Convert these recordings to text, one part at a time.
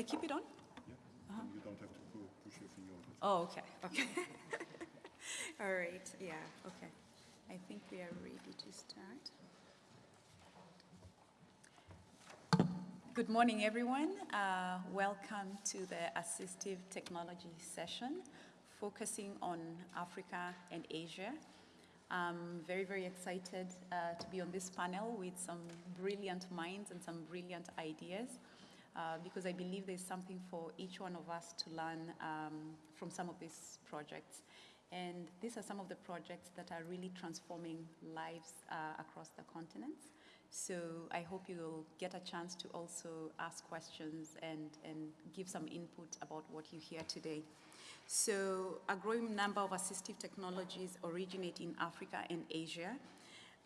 I keep it on? Yeah, and you don't have to push your finger on it. Oh, okay, okay. All right, yeah, okay. I think we are ready to start. Good morning, everyone. Uh, welcome to the Assistive Technology session, focusing on Africa and Asia. I'm very, very excited uh, to be on this panel with some brilliant minds and some brilliant ideas uh, because I believe there's something for each one of us to learn um, from some of these projects. And these are some of the projects that are really transforming lives uh, across the continents. So I hope you'll get a chance to also ask questions and, and give some input about what you hear today. So a growing number of assistive technologies originate in Africa and Asia.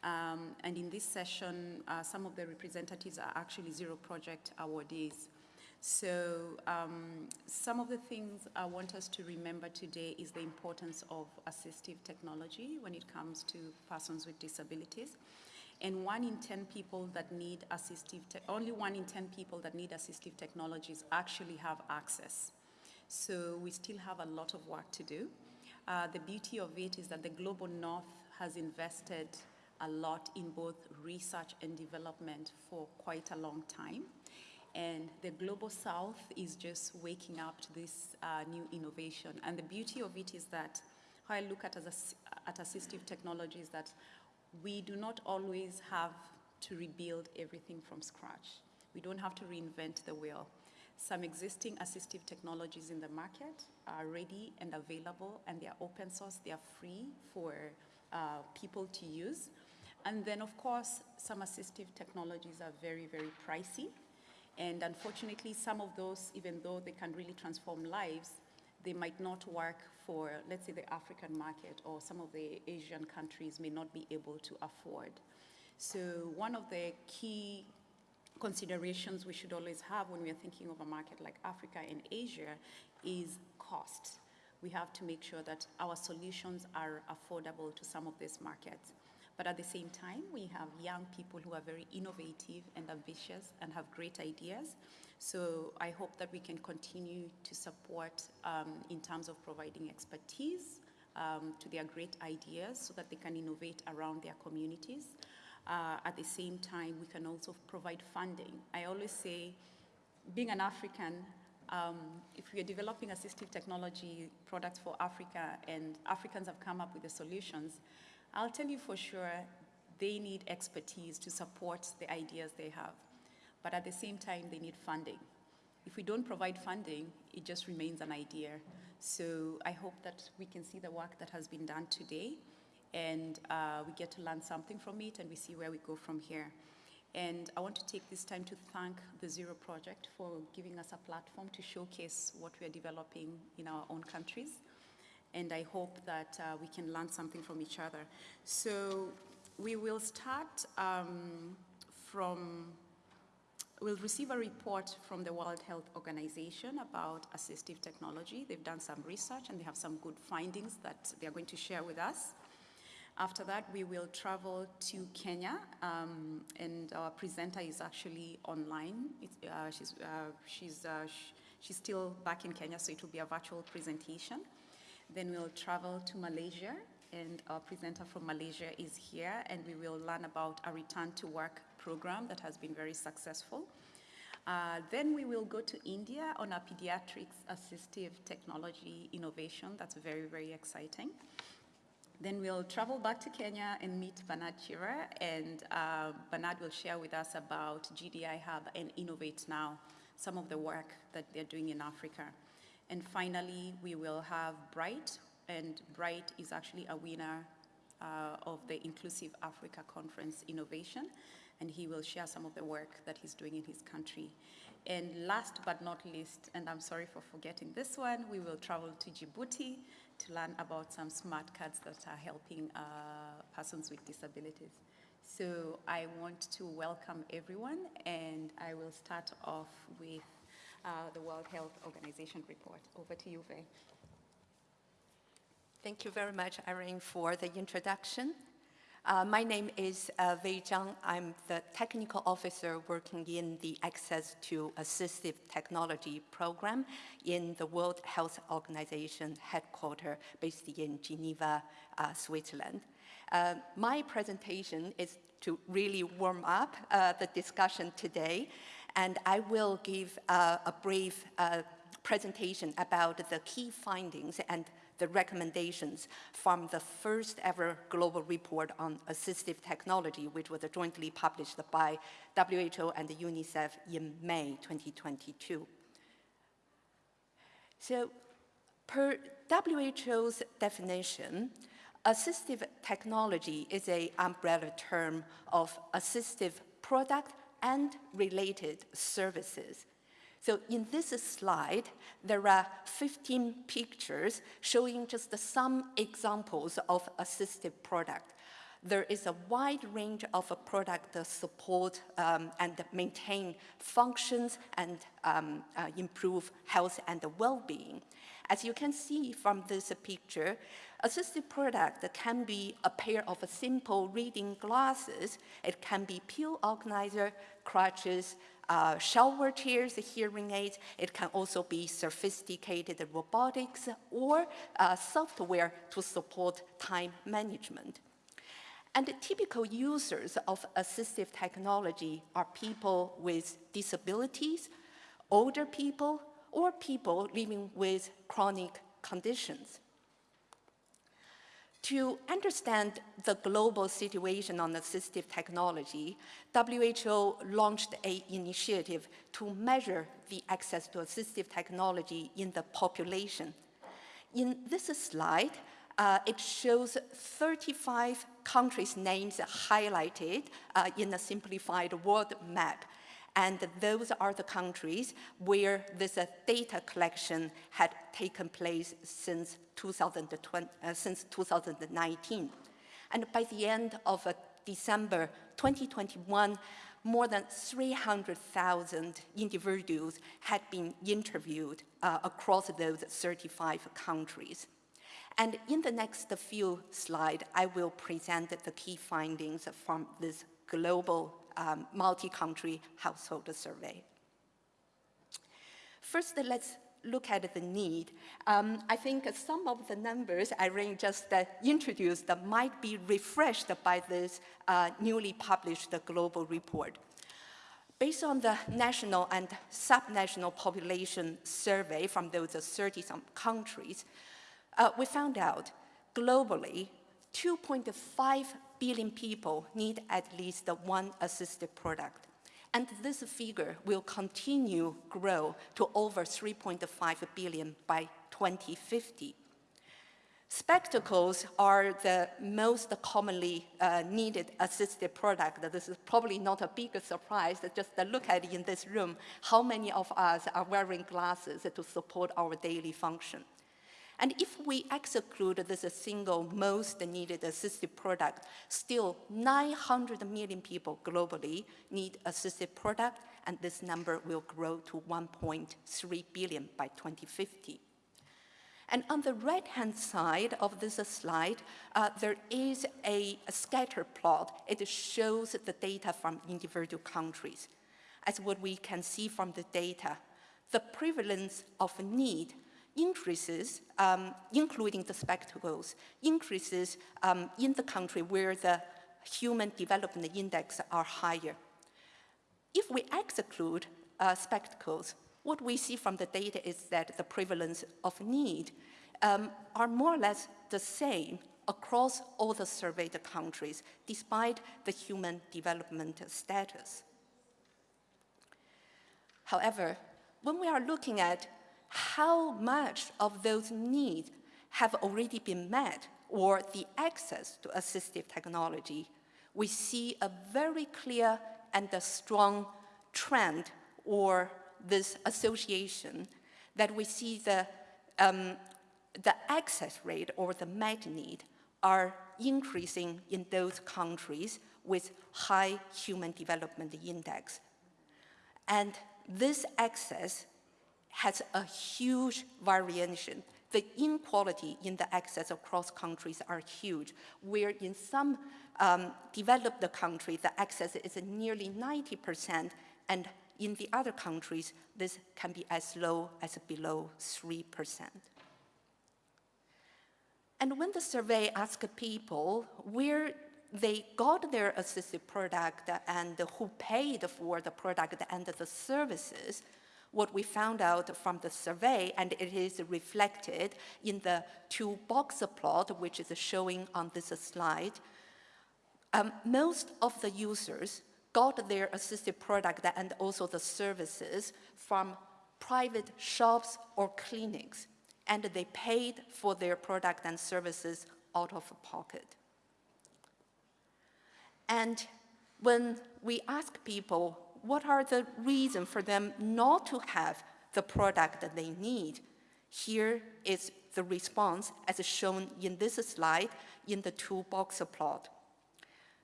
Um, and in this session, uh, some of the representatives are actually Zero Project awardees. So um, some of the things I want us to remember today is the importance of assistive technology when it comes to persons with disabilities. And one in 10 people that need assistive, only one in 10 people that need assistive technologies actually have access. So we still have a lot of work to do. Uh, the beauty of it is that the Global North has invested a lot in both research and development for quite a long time. And the Global South is just waking up to this uh, new innovation. And the beauty of it is that how I look at, as a, at assistive technology is that we do not always have to rebuild everything from scratch. We don't have to reinvent the wheel. Some existing assistive technologies in the market are ready and available, and they are open source, they are free for uh, people to use. And then, of course, some assistive technologies are very, very pricey. And unfortunately, some of those, even though they can really transform lives, they might not work for, let's say, the African market or some of the Asian countries may not be able to afford. So one of the key considerations we should always have when we are thinking of a market like Africa and Asia is cost. We have to make sure that our solutions are affordable to some of these markets. But at the same time, we have young people who are very innovative and ambitious and have great ideas. So I hope that we can continue to support um, in terms of providing expertise um, to their great ideas so that they can innovate around their communities. Uh, at the same time, we can also provide funding. I always say, being an African, um, if we are developing assistive technology products for Africa and Africans have come up with the solutions, I'll tell you for sure they need expertise to support the ideas they have. But at the same time, they need funding. If we don't provide funding, it just remains an idea. So I hope that we can see the work that has been done today and uh, we get to learn something from it and we see where we go from here. And I want to take this time to thank the Zero Project for giving us a platform to showcase what we are developing in our own countries. And I hope that uh, we can learn something from each other. So we will start um, from, we'll receive a report from the World Health Organization about assistive technology. They've done some research and they have some good findings that they're going to share with us. After that, we will travel to Kenya, um, and our presenter is actually online. Uh, she's uh, she's, uh, sh she's still back in Kenya, so it will be a virtual presentation. Then we'll travel to Malaysia, and our presenter from Malaysia is here, and we will learn about a return to work program that has been very successful. Uh, then we will go to India on a pediatrics assistive technology innovation. That's very, very exciting. Then we'll travel back to Kenya and meet Bernard Chiira, and uh, Bernard will share with us about GDI Hub and Innovate Now, some of the work that they're doing in Africa. And finally, we will have Bright, and Bright is actually a winner uh, of the Inclusive Africa Conference Innovation, and he will share some of the work that he's doing in his country. And last but not least, and I'm sorry for forgetting this one, we will travel to Djibouti to learn about some smart cards that are helping uh, persons with disabilities. So I want to welcome everyone, and I will start off with uh, the World Health Organization report. Over to you, Wei. Thank you very much, Irene, for the introduction. Uh, my name is uh, Wei Zhang. I'm the technical officer working in the Access to Assistive Technology program in the World Health Organization headquarters based in Geneva, uh, Switzerland. Uh, my presentation is to really warm up uh, the discussion today, and I will give uh, a brief presentation about the key findings and the recommendations from the first ever global report on assistive technology, which was jointly published by WHO and UNICEF in May 2022. So per WHO's definition, assistive technology is a umbrella term of assistive product and related services so in this slide, there are 15 pictures showing just some examples of assistive product. There is a wide range of a product support um, and maintain functions and um, uh, improve health and well-being. As you can see from this picture, assistive product can be a pair of simple reading glasses. It can be pill organizer, crutches, uh, shower chairs, hearing aids. It can also be sophisticated robotics or uh, software to support time management. And typical users of assistive technology are people with disabilities, older people, or people living with chronic conditions. To understand the global situation on assistive technology, WHO launched an initiative to measure the access to assistive technology in the population. In this slide, uh, it shows 35 countries' names highlighted uh, in a simplified world map and those are the countries where this uh, data collection had taken place since, 2020, uh, since 2019. And by the end of uh, December 2021, more than 300,000 individuals had been interviewed uh, across those 35 countries. And in the next few slides, I will present the key findings from this global um, multi-country household survey. First, let's look at the need. Um, I think some of the numbers Irene just uh, introduced might be refreshed by this uh, newly published global report. Based on the national and subnational population survey from those 30-some countries, uh, we found out globally 2.5 billion people need at least one assisted product. And this figure will continue to grow to over 3.5 billion by 2050. Spectacles are the most commonly uh, needed assisted product. This is probably not a big surprise, just look at in this room, how many of us are wearing glasses to support our daily function. And if we exclude this single most needed assistive product, still 900 million people globally need assistive product, and this number will grow to 1.3 billion by 2050. And on the right-hand side of this slide, uh, there is a, a scatter plot. It shows the data from individual countries. As what we can see from the data, the prevalence of need increases, um, including the spectacles, increases um, in the country where the human development index are higher. If we exclude uh, spectacles, what we see from the data is that the prevalence of need um, are more or less the same across all the surveyed countries, despite the human development status. However, when we are looking at how much of those needs have already been met or the access to assistive technology, we see a very clear and a strong trend or this association that we see the, um, the access rate or the met need are increasing in those countries with high human development index. And this access has a huge variation. the inequality in the access across countries are huge, where in some um, developed countries, the access is nearly 90%, and in the other countries, this can be as low as below 3%. And when the survey asked people where they got their assistive product and who paid for the product and the services, what we found out from the survey, and it is reflected in the two box plot, which is showing on this slide, um, most of the users got their assistive product and also the services from private shops or clinics, and they paid for their product and services out of pocket. And when we ask people what are the reasons for them not to have the product that they need, here is the response as shown in this slide in the two box plot.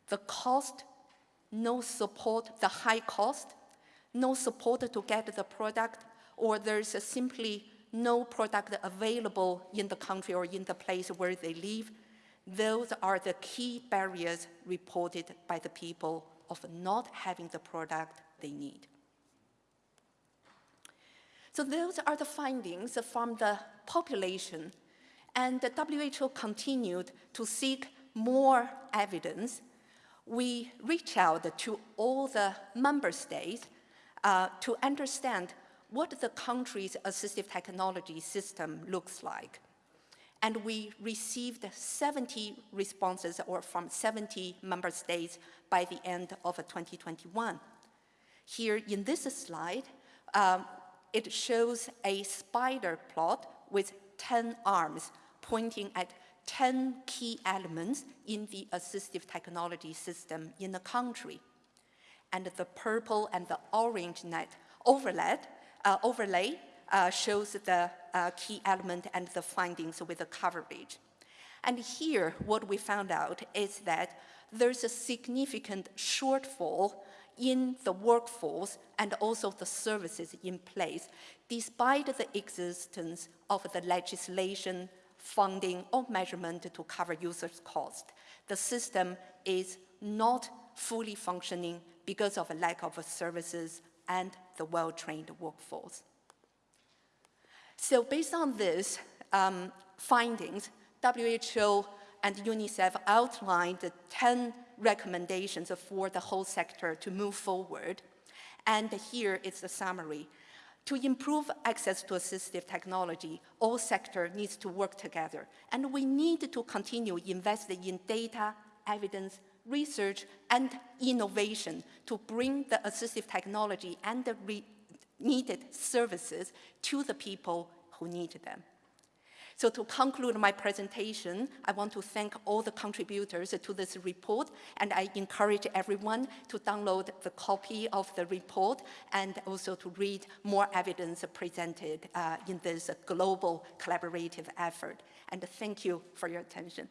The cost, no support, the high cost, no support to get the product, or there's simply no product available in the country or in the place where they live, those are the key barriers reported by the people of not having the product they need. So those are the findings from the population, and the WHO continued to seek more evidence. We reached out to all the member states uh, to understand what the country's assistive technology system looks like and we received 70 responses or from 70 member states by the end of 2021. Here in this slide, um, it shows a spider plot with 10 arms pointing at 10 key elements in the assistive technology system in the country. And the purple and the orange net overlay, uh, overlay uh, shows the uh, key element and the findings with the coverage. And here, what we found out is that there's a significant shortfall in the workforce and also the services in place, despite the existence of the legislation, funding, or measurement to cover users' cost. The system is not fully functioning because of a lack of services and the well-trained workforce. So based on these um, findings, WHO and UNICEF outlined 10 recommendations for the whole sector to move forward. And here is the summary. To improve access to assistive technology, all sector needs to work together. And we need to continue investing in data, evidence, research, and innovation to bring the assistive technology and the needed services to the people who need them. So to conclude my presentation, I want to thank all the contributors to this report, and I encourage everyone to download the copy of the report and also to read more evidence presented uh, in this global collaborative effort. And thank you for your attention.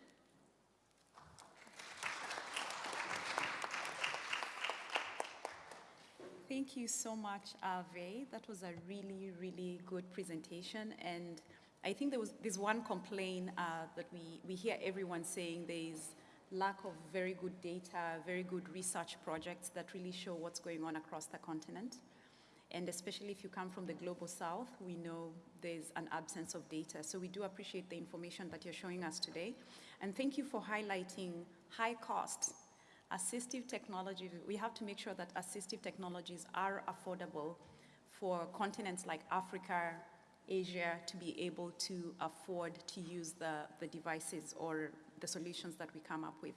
Thank you so much, Ave. That was a really, really good presentation. And I think there was there's one complaint uh, that we, we hear everyone saying there's lack of very good data, very good research projects that really show what's going on across the continent. And especially if you come from the global south, we know there's an absence of data. So we do appreciate the information that you're showing us today. And thank you for highlighting high costs assistive technology, we have to make sure that assistive technologies are affordable for continents like Africa, Asia to be able to afford to use the, the devices or the solutions that we come up with.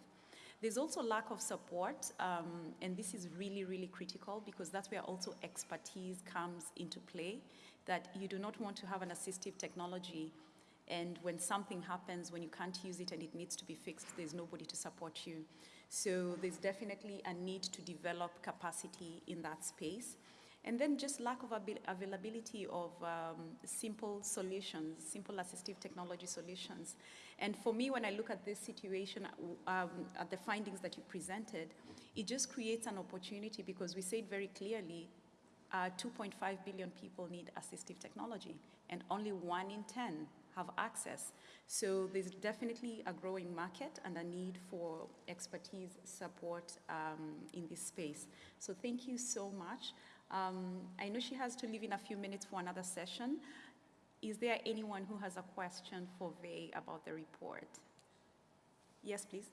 There's also lack of support, um, and this is really, really critical because that's where also expertise comes into play, that you do not want to have an assistive technology and when something happens, when you can't use it and it needs to be fixed, there's nobody to support you. So there's definitely a need to develop capacity in that space. And then just lack of availability of um, simple solutions, simple assistive technology solutions. And for me, when I look at this situation, um, at the findings that you presented, it just creates an opportunity because we said very clearly, uh, 2.5 billion people need assistive technology, and only one in 10 have access. So there's definitely a growing market and a need for expertise support um, in this space. So thank you so much. Um, I know she has to leave in a few minutes for another session. Is there anyone who has a question for Wei about the report? Yes, please.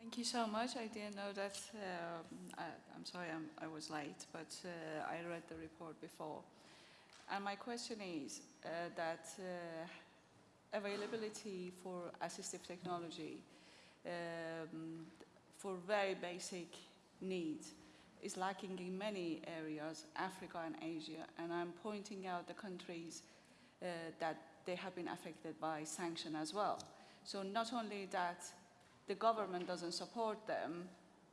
Thank you so much. I didn't know that. Um, I, am sorry I'm, i was late, but uh, I read the report before. And my question is uh, that uh, availability for assistive technology um, for very basic needs. Is lacking in many areas, Africa and Asia, and I'm pointing out the countries uh, that they have been affected by sanction as well. So not only that the government doesn't support them,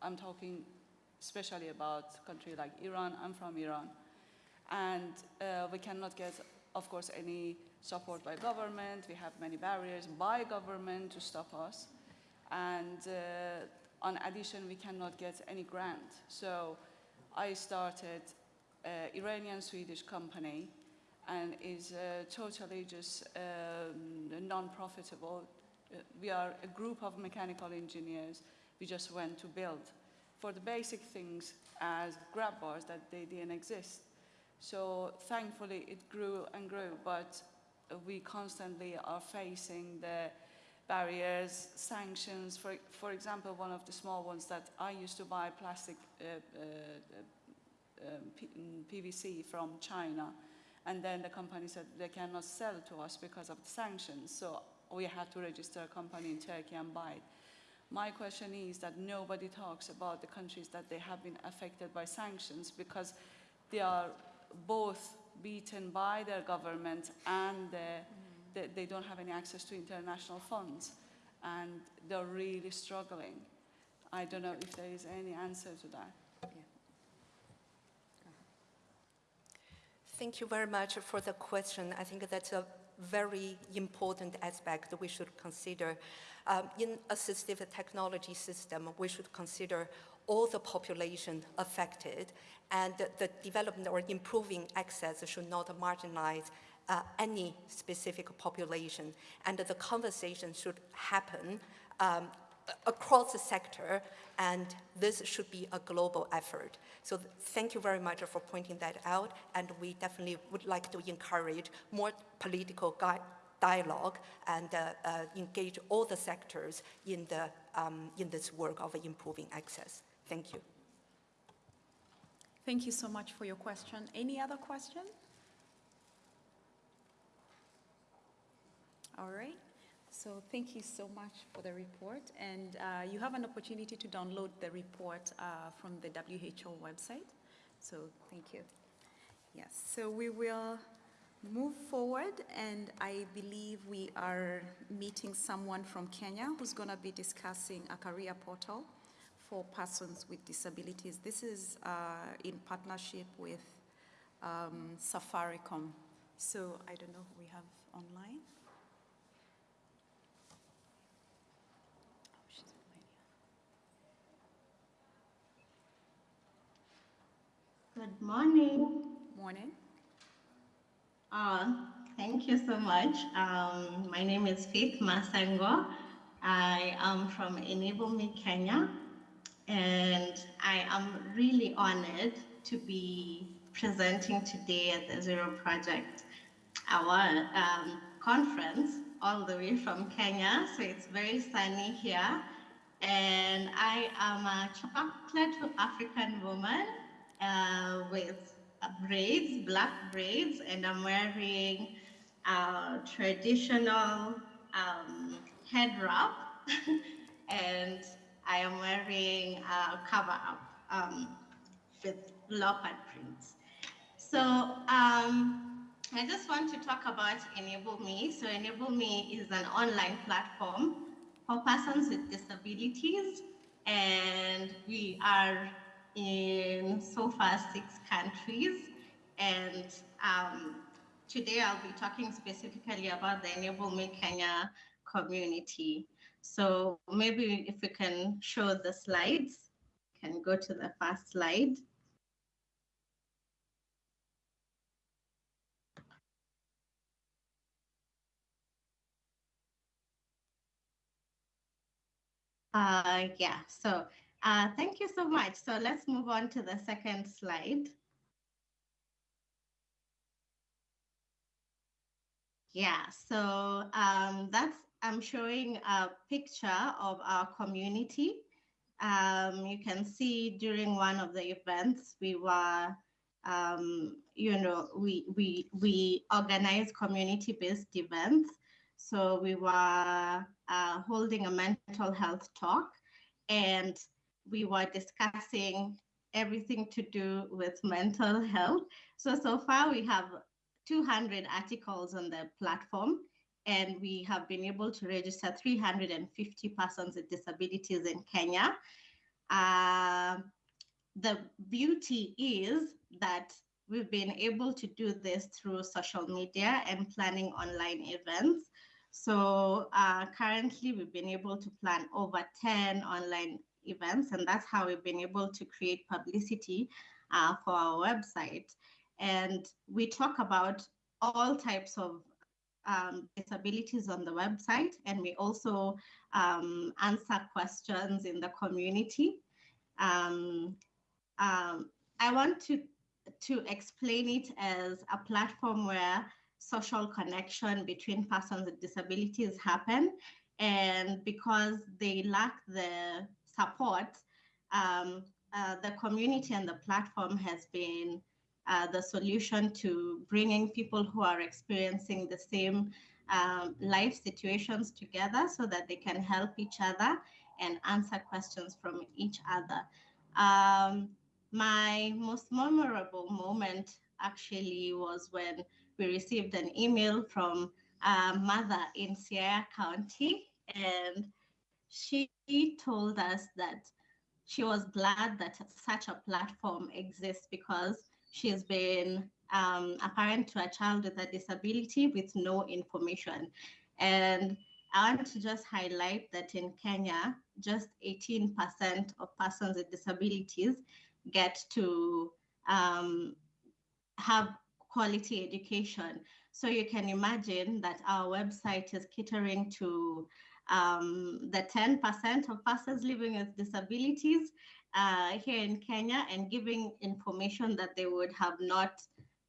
I'm talking especially about country like Iran, I'm from Iran, and uh, we cannot get, of course, any support by government, we have many barriers by government to stop us, and uh, on addition, we cannot get any grant. So I started an Iranian-Swedish company and is uh, totally just um, non-profitable. Uh, we are a group of mechanical engineers. We just went to build for the basic things as grab bars that they didn't exist. So thankfully it grew and grew, but we constantly are facing the barriers, sanctions. For, for example, one of the small ones that I used to buy plastic uh, uh, um, PVC from China, and then the company said they cannot sell to us because of the sanctions. So we had to register a company in Turkey and buy it. My question is that nobody talks about the countries that they have been affected by sanctions because they are both beaten by their government and the they, they don't have any access to international funds and they're really struggling. I don't know if there is any answer to that. Thank you very much for the question. I think that's a very important aspect that we should consider. Um, in assistive technology system, we should consider all the population affected and the development or improving access should not marginalize uh, any specific population. And the conversation should happen um, across the sector, and this should be a global effort. So thank you very much for pointing that out, and we definitely would like to encourage more political dialogue and uh, uh, engage all the sectors in, the, um, in this work of improving access. Thank you. Thank you so much for your question. Any other questions? All right. So thank you so much for the report. And uh, you have an opportunity to download the report uh, from the WHO website. So thank you. Yes, so we will move forward and I believe we are meeting someone from Kenya who's going to be discussing a career portal for persons with disabilities. This is uh, in partnership with um, Safaricom. So I don't know who we have online. Good morning. Morning. Uh, thank you so much. Um, my name is Faith Masango. I am from Enable Me Kenya, and I am really honored to be presenting today at the Zero Project, our um, conference, all the way from Kenya. So it's very sunny here. And I am a chocolate African woman uh, with braids, black braids, and I'm wearing a traditional um, head wrap, and I am wearing a cover up um, with leopard prints. So um, I just want to talk about Enable Me. So Enable Me is an online platform for persons with disabilities, and we are in so far six countries. And um, today I'll be talking specifically about the Enable Me Kenya community. So maybe if we can show the slides, can go to the first slide. Uh, yeah, so uh, thank you so much. So let's move on to the second slide. Yeah, so um, that's, I'm showing a picture of our community. Um, you can see during one of the events, we were, um, you know, we, we, we organize community-based events. So we were uh, holding a mental health talk and we were discussing everything to do with mental health. So, so far we have 200 articles on the platform and we have been able to register 350 persons with disabilities in Kenya. Uh, the beauty is that we've been able to do this through social media and planning online events. So uh, currently we've been able to plan over 10 online events and that's how we've been able to create publicity uh, for our website. And we talk about all types of um, disabilities on the website, and we also um, answer questions in the community. Um, um, I want to, to explain it as a platform where social connection between persons with disabilities happen. And because they lack the support, um, uh, the community and the platform has been uh, the solution to bringing people who are experiencing the same um, life situations together so that they can help each other and answer questions from each other. Um, my most memorable moment actually was when we received an email from a mother in Siaya County, and she told us that she was glad that such a platform exists because she's been um, a parent to a child with a disability with no information. And I want to just highlight that in Kenya, just 18% of persons with disabilities get to um, have quality education. So you can imagine that our website is catering to um, the 10% of persons living with disabilities uh, here in Kenya and giving information that they would have not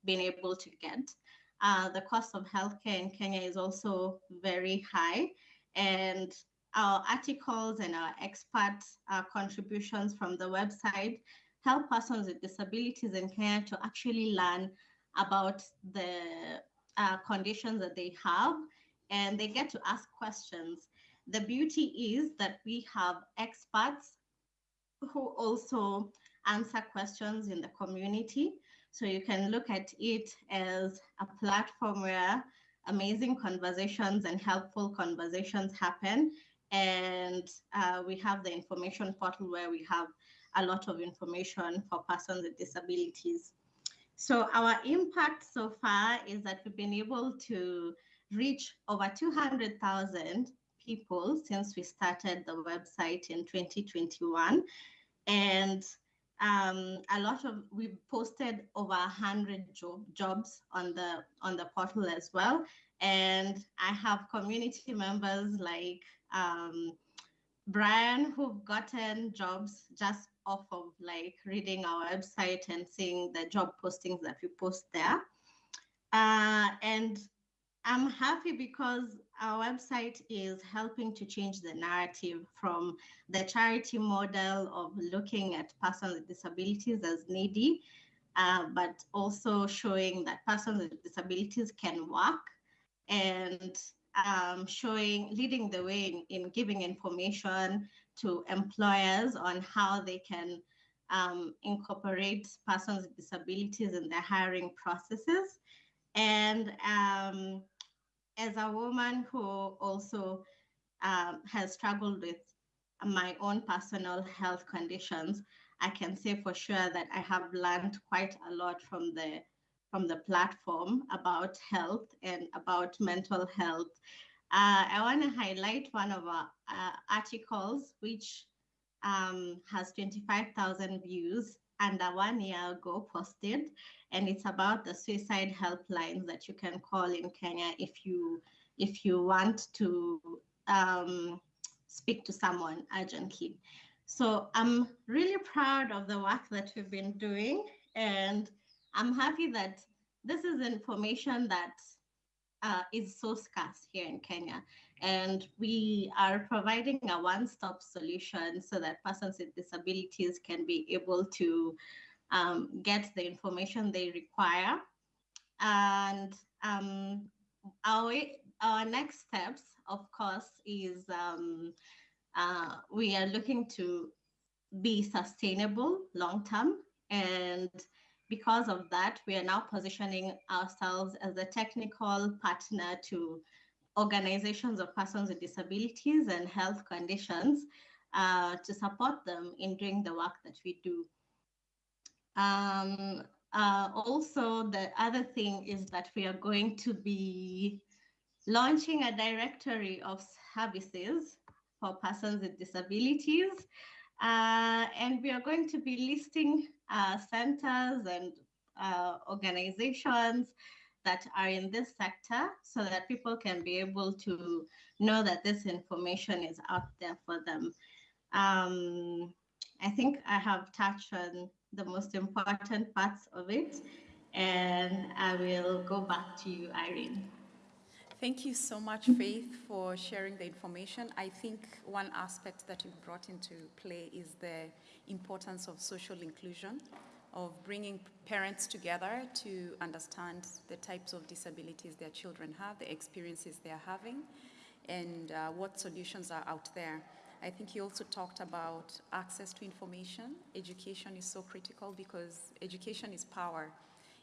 been able to get. Uh, the cost of healthcare in Kenya is also very high, and our articles and our expert uh, contributions from the website help persons with disabilities in Kenya to actually learn about the uh, conditions that they have, and they get to ask questions. The beauty is that we have experts who also answer questions in the community. So you can look at it as a platform where amazing conversations and helpful conversations happen. And uh, we have the information portal where we have a lot of information for persons with disabilities. So our impact so far is that we've been able to reach over 200,000 people since we started the website in 2021. And um, a lot of we posted over hundred job, jobs on the on the portal as well. And I have community members like um, Brian who've gotten jobs just off of like reading our website and seeing the job postings that we post there. Uh, and I'm happy because our website is helping to change the narrative from the charity model of looking at persons with disabilities as needy, uh, but also showing that persons with disabilities can work and um, showing, leading the way in, in, giving information to employers on how they can um, incorporate persons with disabilities in their hiring processes. And um, as a woman who also um, has struggled with my own personal health conditions, I can say for sure that I have learned quite a lot from the from the platform about health and about mental health. Uh, I want to highlight one of our uh, articles, which um, has 25,000 views and a one year ago posted and it's about the suicide helplines that you can call in Kenya if you if you want to um, speak to someone urgently. So I'm really proud of the work that we've been doing, and I'm happy that this is information that uh, is so scarce here in Kenya. And we are providing a one-stop solution so that persons with disabilities can be able to um, get the information they require. And um, our, our next steps, of course, is um, uh, we are looking to be sustainable long term. And because of that, we are now positioning ourselves as a technical partner to organizations of persons with disabilities and health conditions uh, to support them in doing the work that we do. Um, uh, also, the other thing is that we are going to be launching a directory of services for persons with disabilities. Uh, and we are going to be listing uh, centers and uh, organizations that are in this sector so that people can be able to know that this information is out there for them. Um, I think I have touched on the most important parts of it, and I will go back to you, Irene. Thank you so much, Faith, for sharing the information. I think one aspect that you brought into play is the importance of social inclusion, of bringing parents together to understand the types of disabilities their children have, the experiences they are having, and uh, what solutions are out there. I think you also talked about access to information. Education is so critical because education is power.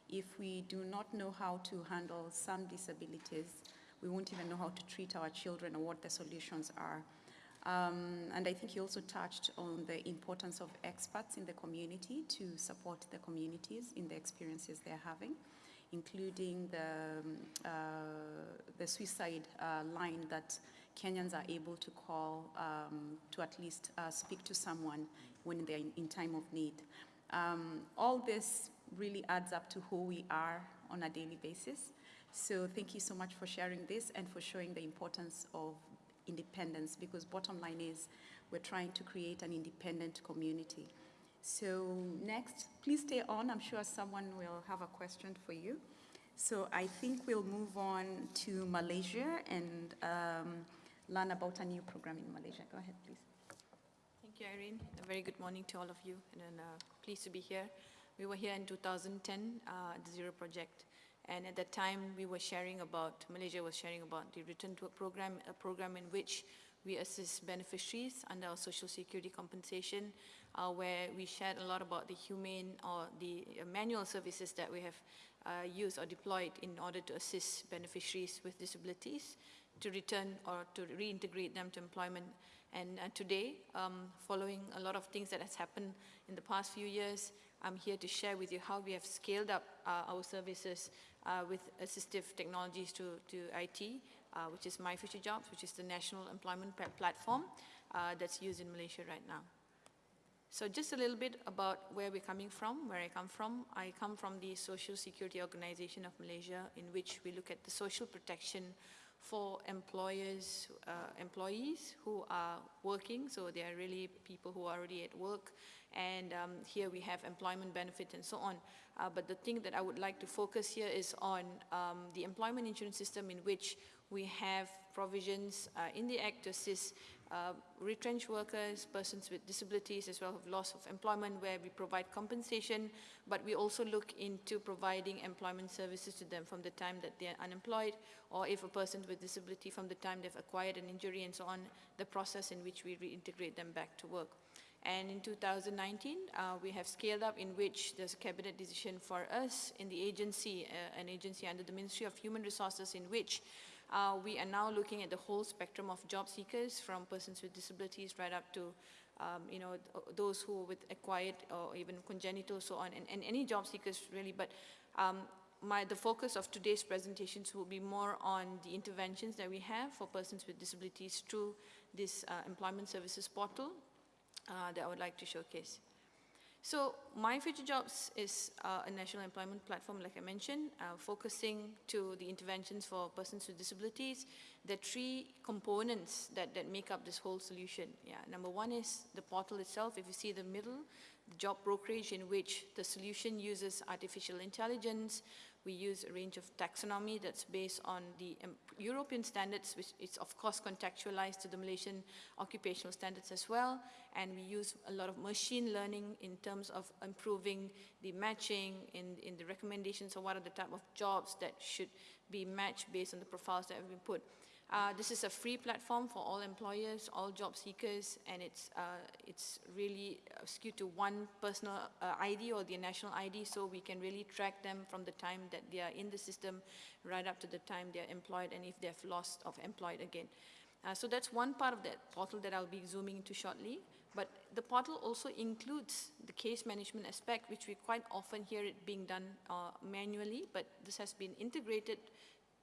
If we do not know how to handle some disabilities, we won't even know how to treat our children or what the solutions are. Um, and I think you also touched on the importance of experts in the community to support the communities in the experiences they're having, including the, um, uh, the suicide uh, line that Kenyans are able to call um, to at least uh, speak to someone when they're in, in time of need. Um, all this really adds up to who we are on a daily basis. So thank you so much for sharing this and for showing the importance of independence because bottom line is we're trying to create an independent community. So next, please stay on. I'm sure someone will have a question for you. So I think we'll move on to Malaysia and um, learn about a new program in Malaysia. Go ahead, please. Thank you, Irene. A very good morning to all of you, and uh, pleased to be here. We were here in 2010 uh, at the Zero Project, and at that time, we were sharing about, Malaysia was sharing about the Return to Work program, a program in which we assist beneficiaries under our social security compensation, uh, where we shared a lot about the humane or the uh, manual services that we have uh, used or deployed in order to assist beneficiaries with disabilities to return or to reintegrate them to employment. And uh, today, um, following a lot of things that has happened in the past few years, I'm here to share with you how we have scaled up uh, our services uh, with assistive technologies to, to IT, uh, which is My Future Jobs, which is the national employment platform uh, that's used in Malaysia right now. So just a little bit about where we're coming from, where I come from. I come from the Social Security Organization of Malaysia, in which we look at the social protection for employers, uh, employees who are working, so they are really people who are already at work, and um, here we have employment benefit and so on. Uh, but the thing that I would like to focus here is on um, the employment insurance system in which we have provisions uh, in the Act to assist uh, retrenched workers, persons with disabilities as well as loss of employment where we provide compensation, but we also look into providing employment services to them from the time that they're unemployed or if a person with disability from the time they've acquired an injury and so on, the process in which we reintegrate them back to work. And in 2019, uh, we have scaled up in which there's a cabinet decision for us in the agency, uh, an agency under the Ministry of Human Resources in which uh, we are now looking at the whole spectrum of job seekers from persons with disabilities right up to um, you know, those who with acquired or even congenital, so on, and, and any job seekers really. But um, my, the focus of today's presentations will be more on the interventions that we have for persons with disabilities through this uh, employment services portal uh, that I would like to showcase. So My Future Jobs is uh, a national employment platform, like I mentioned, uh, focusing to the interventions for persons with disabilities. Are three components that, that make up this whole solution. Yeah, number one is the portal itself. If you see the middle, the job brokerage in which the solution uses artificial intelligence, we use a range of taxonomy that's based on the um, European standards, which is of course contextualized to the Malaysian occupational standards as well. And we use a lot of machine learning in terms of improving the matching in, in the recommendations of what are the type of jobs that should be matched based on the profiles that have been put. Uh, this is a free platform for all employers, all job seekers, and it's, uh, it's really uh, skewed to one personal uh, ID or the national ID, so we can really track them from the time that they are in the system right up to the time they're employed and if they've lost of employed again. Uh, so that's one part of that portal that I'll be zooming into shortly. But the portal also includes the case management aspect, which we quite often hear it being done manually, but this has been integrated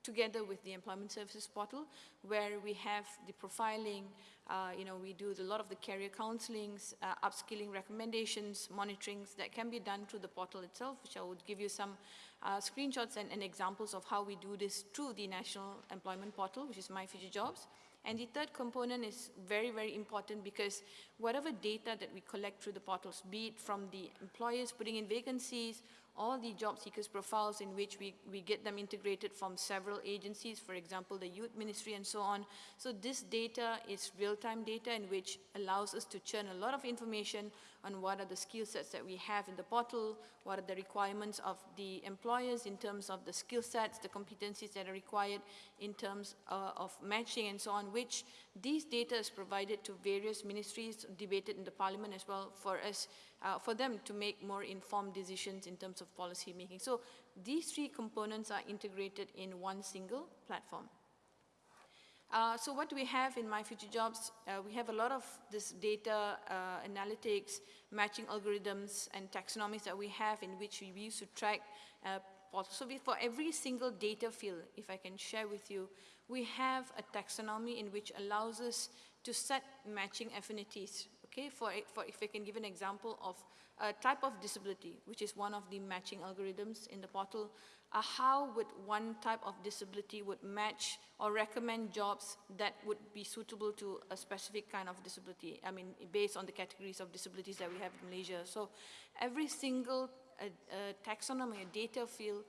together with the employment services portal where we have the profiling, uh, you know, we do a lot of the career counselings, uh, upskilling recommendations, monitorings that can be done through the portal itself, which I would give you some uh, screenshots and, and, examples of how we do this through the National Employment Portal, which is My Future Jobs. And the third component is very, very important because whatever data that we collect through the portals, be it from the employers putting in vacancies all the job seekers profiles in which we, we get them integrated from several agencies, for example, the youth ministry and so on. So this data is real-time data in which allows us to churn a lot of information on what are the skill sets that we have in the portal, what are the requirements of the employers in terms of the skill sets, the competencies that are required in terms uh, of matching and so on, which these data is provided to various ministries, debated in the parliament as well for us uh, for them to make more informed decisions in terms of policy making. So these three components are integrated in one single platform. Uh, so what we have in My Future Jobs? Uh, we have a lot of this data uh, analytics, matching algorithms, and taxonomies that we have in which we use to track uh, so we, for every single data field, if I can share with you, we have a taxonomy in which allows us to set matching affinities Okay, for, for if I can give an example of a type of disability, which is one of the matching algorithms in the portal, how would one type of disability would match or recommend jobs that would be suitable to a specific kind of disability, I mean, based on the categories of disabilities that we have in Malaysia. So every single uh, uh, taxonomy, data field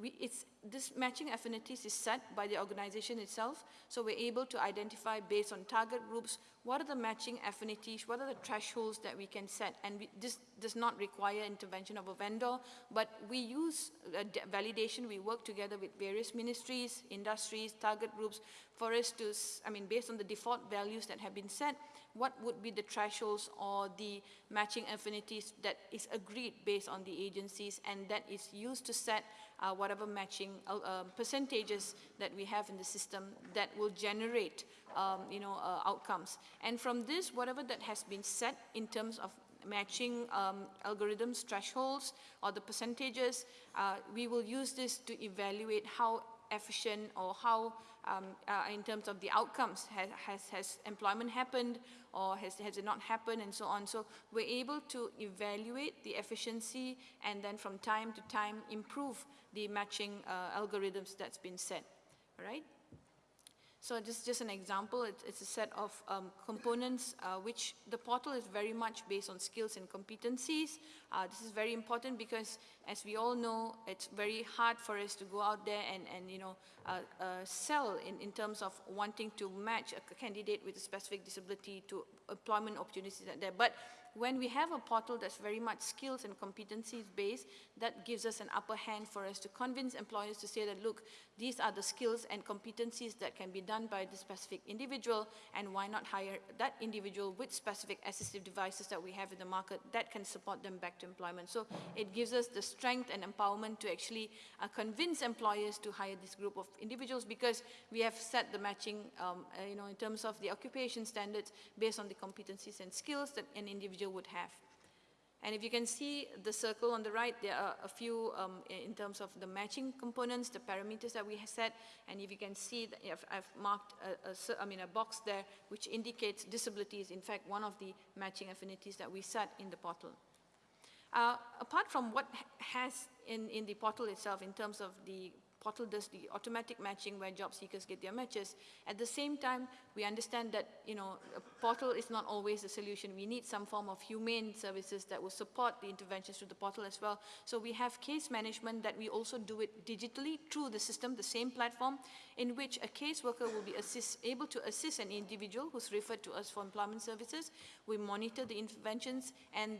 we, this matching affinities is set by the organization itself, so we're able to identify based on target groups, what are the matching affinities, what are the thresholds that we can set, and we, this does not require intervention of a vendor, but we use uh, validation, we work together with various ministries, industries, target groups, for us to, I mean, based on the default values that have been set, what would be the thresholds or the matching affinities that is agreed based on the agencies and that is used to set uh, whatever matching uh, um, percentages that we have in the system that will generate um, you know, uh, outcomes. And from this, whatever that has been set in terms of matching um, algorithms, thresholds, or the percentages, uh, we will use this to evaluate how efficient or how, um, uh, in terms of the outcomes, has, has, has, employment happened or has, has it not happened and so on. So we're able to evaluate the efficiency and then from time to time improve the matching uh, algorithms that's been set, right? So just, just an example, it, it's a set of um, components uh, which the portal is very much based on skills and competencies. Uh, this is very important because as we all know, it's very hard for us to go out there and, and you know, uh, uh sell in, in terms of wanting to match a candidate with a specific disability to employment opportunities out there. But when we have a portal that's very much skills and competencies based, that gives us an upper hand for us to convince employers to say that, look, these are the skills and competencies that can be done by the specific individual, and why not hire that individual with specific assistive devices that we have in the market that can support them back to employment. So it gives us the strength and empowerment to actually uh, convince employers to hire this group of individuals because we have set the matching, um, uh, you know, in terms of the occupation standards based on the competencies and skills that an individual would have. And if you can see the circle on the right, there are a few um, in terms of the matching components, the parameters that we have set. And if you can see, I've, I've marked a, a, I mean, a box there which indicates disability is in fact one of the matching affinities that we set in the portal. Uh, apart from what has in, in the portal itself in terms of the portal does the automatic matching where job seekers get their matches. At the same time, we understand that, you know, a portal is not always the solution. We need some form of humane services that will support the interventions through the portal as well. So we have case management that we also do it digitally through the system, the same platform, in which a caseworker will be assist, able to assist an individual who's referred to us for employment services. We monitor the interventions and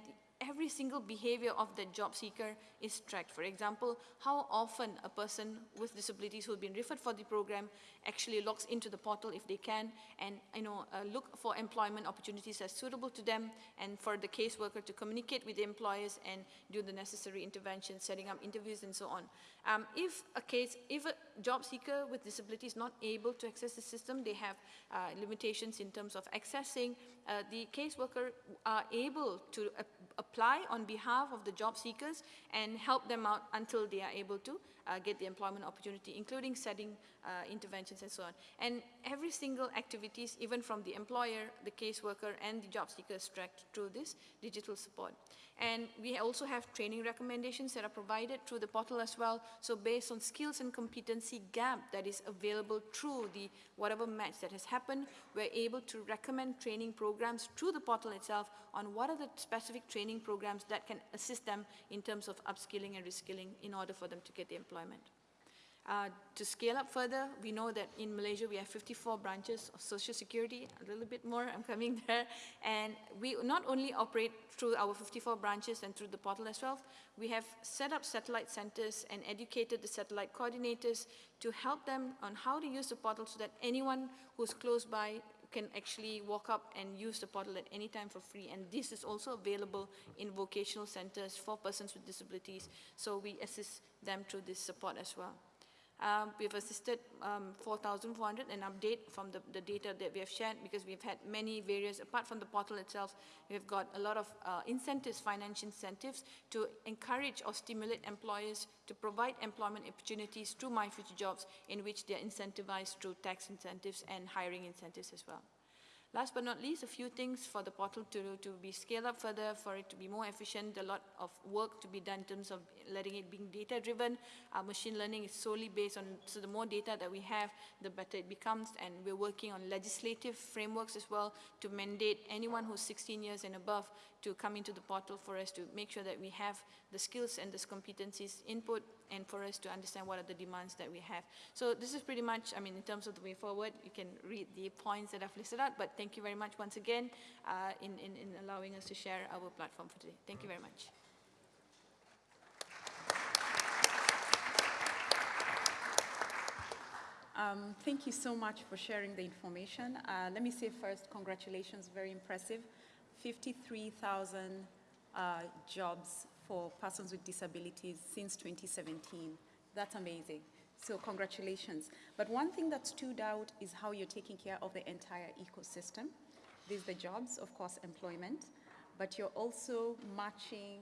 every single behavior of the job seeker is tracked. For example, how often a person with disabilities who's been referred for the program actually logs into the portal if they can and you know, uh, look for employment opportunities as suitable to them and for the caseworker to communicate with the employers and do the necessary interventions, setting up interviews and so on. Um, if a case, if a job seeker with disability is not able to access the system, they have uh, limitations in terms of accessing, uh, the caseworker are able to apply on behalf of the job seekers and help them out until they are able to uh, get the employment opportunity, including setting uh, interventions and so on. And every single activities, even from the employer, the caseworker, and the job seeker is tracked through this digital support. And we also have training recommendations that are provided through the portal as well. So based on skills and competency gap that is available through the whatever match that has happened, we're able to recommend training programs through the portal itself on what are the specific training programs that can assist them in terms of upskilling and reskilling in order for them to get the employment. Uh, to scale up further, we know that in Malaysia we have 54 branches of social security, a little bit more, I'm coming there, and we not only operate through our 54 branches and through the portal as well, we have set up satellite centers and educated the satellite coordinators to help them on how to use the portal so that anyone who's close by can actually walk up and use the portal at any time for free. And this is also available in vocational centers for persons with disabilities. So we assist them through this support as well. Um, we've assisted um, 4,400 an update from the, the, data that we have shared because we've had many various, apart from the portal itself, we've got a lot of uh, incentives, financial incentives to encourage or stimulate employers to provide employment opportunities through My Future Jobs in which they're incentivized through tax incentives and hiring incentives as well. Last but not least, a few things for the portal to, to be scaled up further, for it to be more efficient, a lot of work to be done in terms of letting it being data-driven. Our machine learning is solely based on, so the more data that we have, the better it becomes, and we're working on legislative frameworks as well to mandate anyone who's 16 years and above to come into the portal for us to make sure that we have the skills and the competencies input and for us to understand what are the demands that we have. So this is pretty much, I mean, in terms of the way forward, you can read the points that I've listed out, but thank you very much once again uh, in, in, in allowing us to share our platform for today. Thank you very much. Um, thank you so much for sharing the information. Uh, let me say first, congratulations, very impressive. 53,000 uh, jobs for persons with disabilities since 2017. That's amazing. So congratulations. But one thing that stood out is how you're taking care of the entire ecosystem. There's the jobs, of course, employment, but you're also matching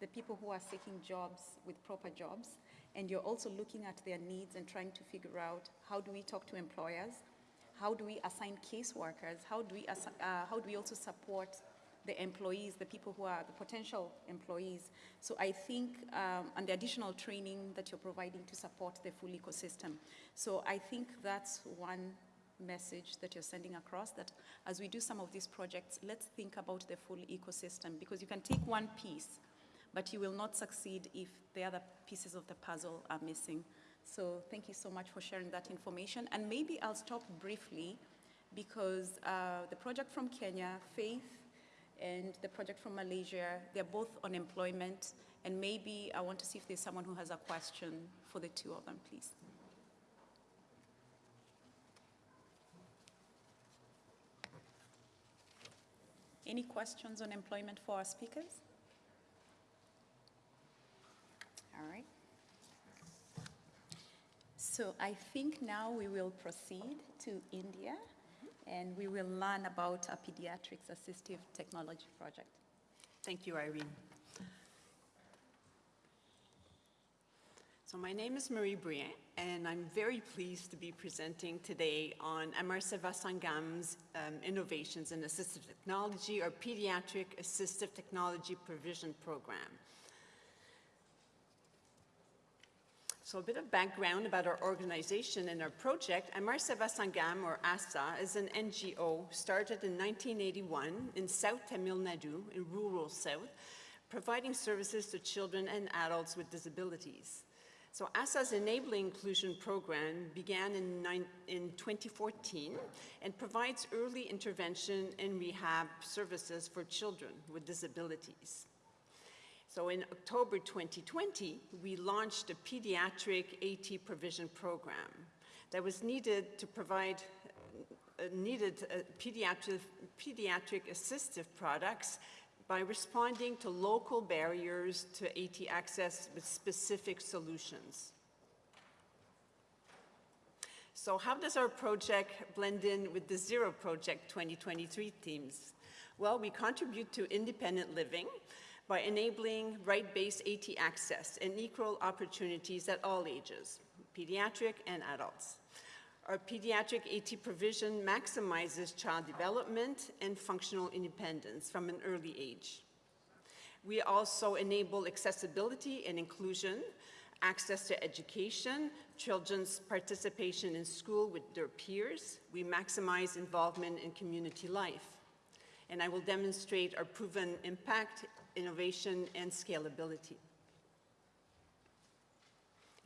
the people who are seeking jobs with proper jobs and you're also looking at their needs and trying to figure out how do we talk to employers, how do we assign caseworkers, how do we, uh, how do we also support the employees, the people who are the potential employees. So I think, um, and the additional training that you're providing to support the full ecosystem. So I think that's one message that you're sending across, that as we do some of these projects, let's think about the full ecosystem, because you can take one piece, but you will not succeed if the other pieces of the puzzle are missing. So thank you so much for sharing that information. And maybe I'll stop briefly because uh, the project from Kenya, Faith, and the project from Malaysia, they're both on employment. And maybe I want to see if there's someone who has a question for the two of them, please. Any questions on employment for our speakers? All right. So I think now we will proceed to India and we will learn about a pediatrics assistive technology project. Thank you, Irene. So my name is Marie Brien, and I'm very pleased to be presenting today on Amar Seva Sangam's um, Innovations in Assistive Technology or Pediatric Assistive Technology Provision Program. So a bit of background about our organization and our project. Amar Seva or ASA, is an NGO started in 1981 in South Tamil Nadu, in rural South, providing services to children and adults with disabilities. So ASA's Enabling Inclusion Program began in, in 2014 and provides early intervention and rehab services for children with disabilities. So in October 2020, we launched a pediatric AT provision program that was needed to provide uh, needed uh, pediatric, pediatric assistive products by responding to local barriers to AT access with specific solutions. So how does our project blend in with the Zero Project 2023 themes? Well, we contribute to independent living by enabling right-based AT access and equal opportunities at all ages, pediatric and adults. Our pediatric AT provision maximizes child development and functional independence from an early age. We also enable accessibility and inclusion, access to education, children's participation in school with their peers. We maximize involvement in community life. And I will demonstrate our proven impact innovation, and scalability.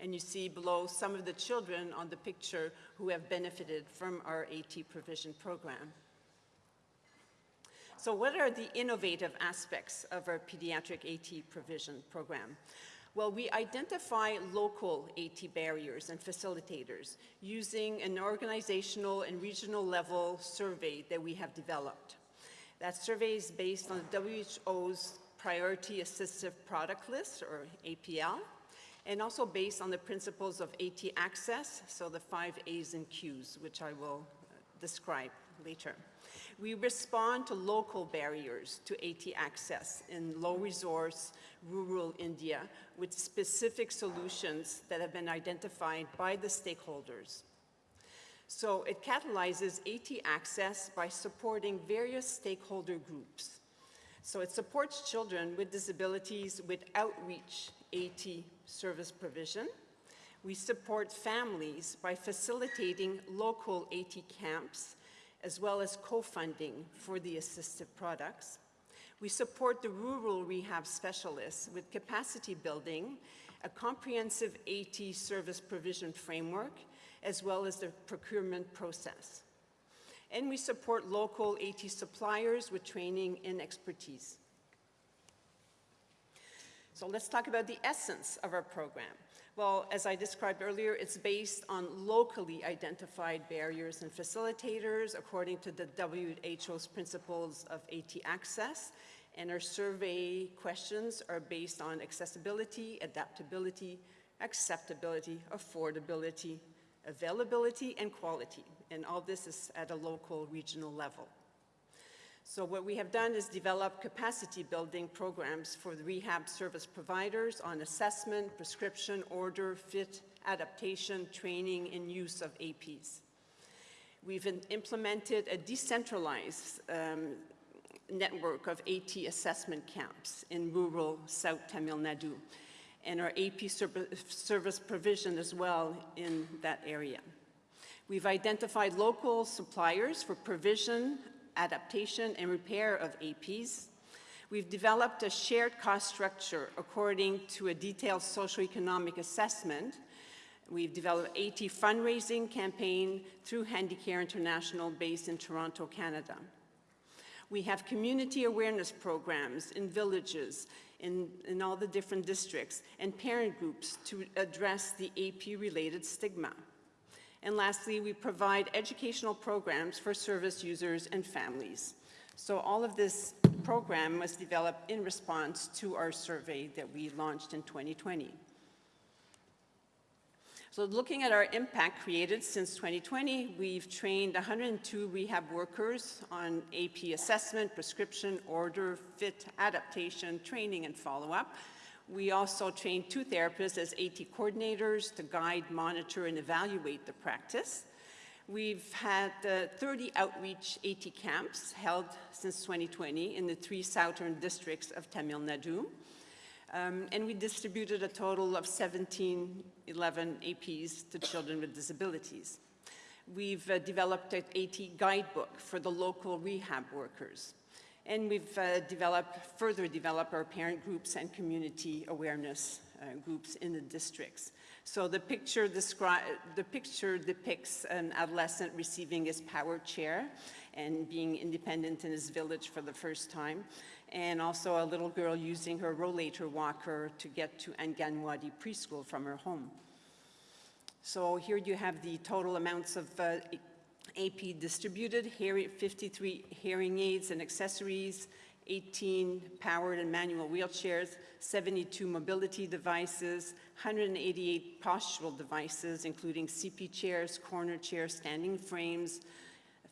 And you see below some of the children on the picture who have benefited from our AT provision program. So what are the innovative aspects of our pediatric AT provision program? Well, we identify local AT barriers and facilitators using an organizational and regional level survey that we have developed. That survey is based on the WHO's Priority Assistive Product List, or APL, and also based on the principles of AT access, so the five A's and Q's, which I will uh, describe later. We respond to local barriers to AT access in low resource, rural India with specific solutions that have been identified by the stakeholders. So it catalyzes AT access by supporting various stakeholder groups so it supports children with disabilities with outreach AT service provision. We support families by facilitating local AT camps as well as co-funding for the assistive products. We support the rural rehab specialists with capacity building, a comprehensive AT service provision framework, as well as the procurement process and we support local AT suppliers with training and expertise. So let's talk about the essence of our program. Well, as I described earlier, it's based on locally identified barriers and facilitators according to the WHO's principles of AT access. And our survey questions are based on accessibility, adaptability, acceptability, affordability, availability, and quality and all this is at a local, regional level. So what we have done is develop capacity building programs for the rehab service providers on assessment, prescription, order, fit, adaptation, training, and use of APs. We've implemented a decentralized um, network of AT assessment camps in rural South Tamil Nadu, and our AP service provision as well in that area. We've identified local suppliers for provision, adaptation, and repair of APs. We've developed a shared cost structure according to a detailed socioeconomic assessment. We've developed AT fundraising campaign through Handicare International based in Toronto, Canada. We have community awareness programs in villages, in, in all the different districts, and parent groups to address the AP-related stigma. And lastly, we provide educational programs for service users and families. So all of this program was developed in response to our survey that we launched in 2020. So looking at our impact created since 2020, we've trained 102 rehab workers on AP assessment, prescription, order, fit, adaptation, training, and follow-up. We also train two therapists as AT coordinators to guide, monitor, and evaluate the practice. We've had uh, 30 outreach AT camps held since 2020 in the three southern districts of Tamil Nadu. Um, and we distributed a total of 17, 11 APs to children with disabilities. We've uh, developed an AT guidebook for the local rehab workers. And we've uh, developed, further developed our parent groups and community awareness uh, groups in the districts. So the picture, the picture depicts an adolescent receiving his power chair and being independent in his village for the first time, and also a little girl using her rollator walker to get to Anganwadi preschool from her home. So here you have the total amounts of uh, AP distributed, hearing, 53 hearing aids and accessories, 18 powered and manual wheelchairs, 72 mobility devices, 188 postural devices, including CP chairs, corner chairs, standing frames,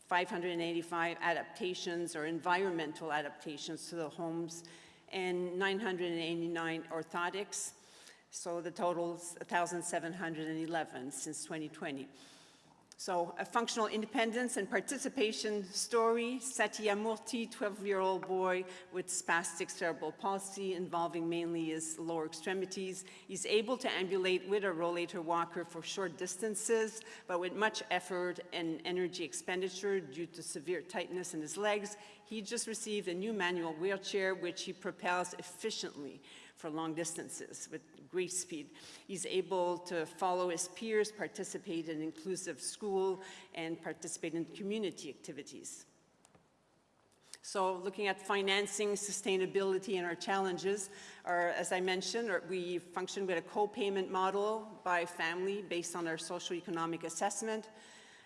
585 adaptations or environmental adaptations to the homes, and 989 orthotics. So the total is 1,711 since 2020. So a functional independence and participation story, Satya Murthy, 12-year-old boy with spastic cerebral palsy involving mainly his lower extremities. He's able to ambulate with a rollator walker for short distances, but with much effort and energy expenditure due to severe tightness in his legs. He just received a new manual wheelchair, which he propels efficiently for long distances with great speed. He's able to follow his peers, participate in inclusive school, and participate in community activities. So looking at financing, sustainability, and our challenges, are, as I mentioned, we function with a co-payment model by family based on our socioeconomic assessment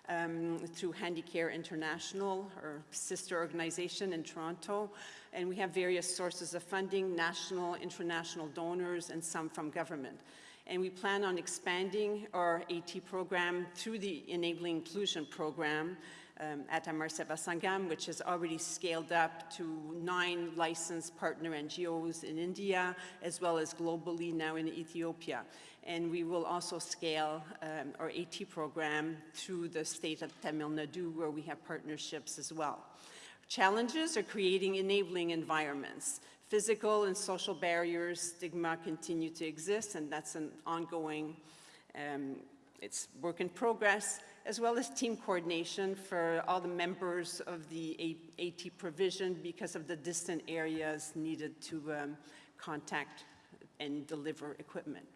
um, through Handicare International, our sister organization in Toronto. And we have various sources of funding, national, international donors, and some from government. And we plan on expanding our AT program through the Enabling Inclusion Program um, at Amar Seva Sangam, which has already scaled up to nine licensed partner NGOs in India, as well as globally now in Ethiopia. And we will also scale um, our AT program through the state of Tamil Nadu, where we have partnerships as well. Challenges are creating enabling environments. Physical and social barriers, stigma continue to exist, and that's an ongoing, um, it's work in progress, as well as team coordination for all the members of the AT provision because of the distant areas needed to um, contact and deliver equipment.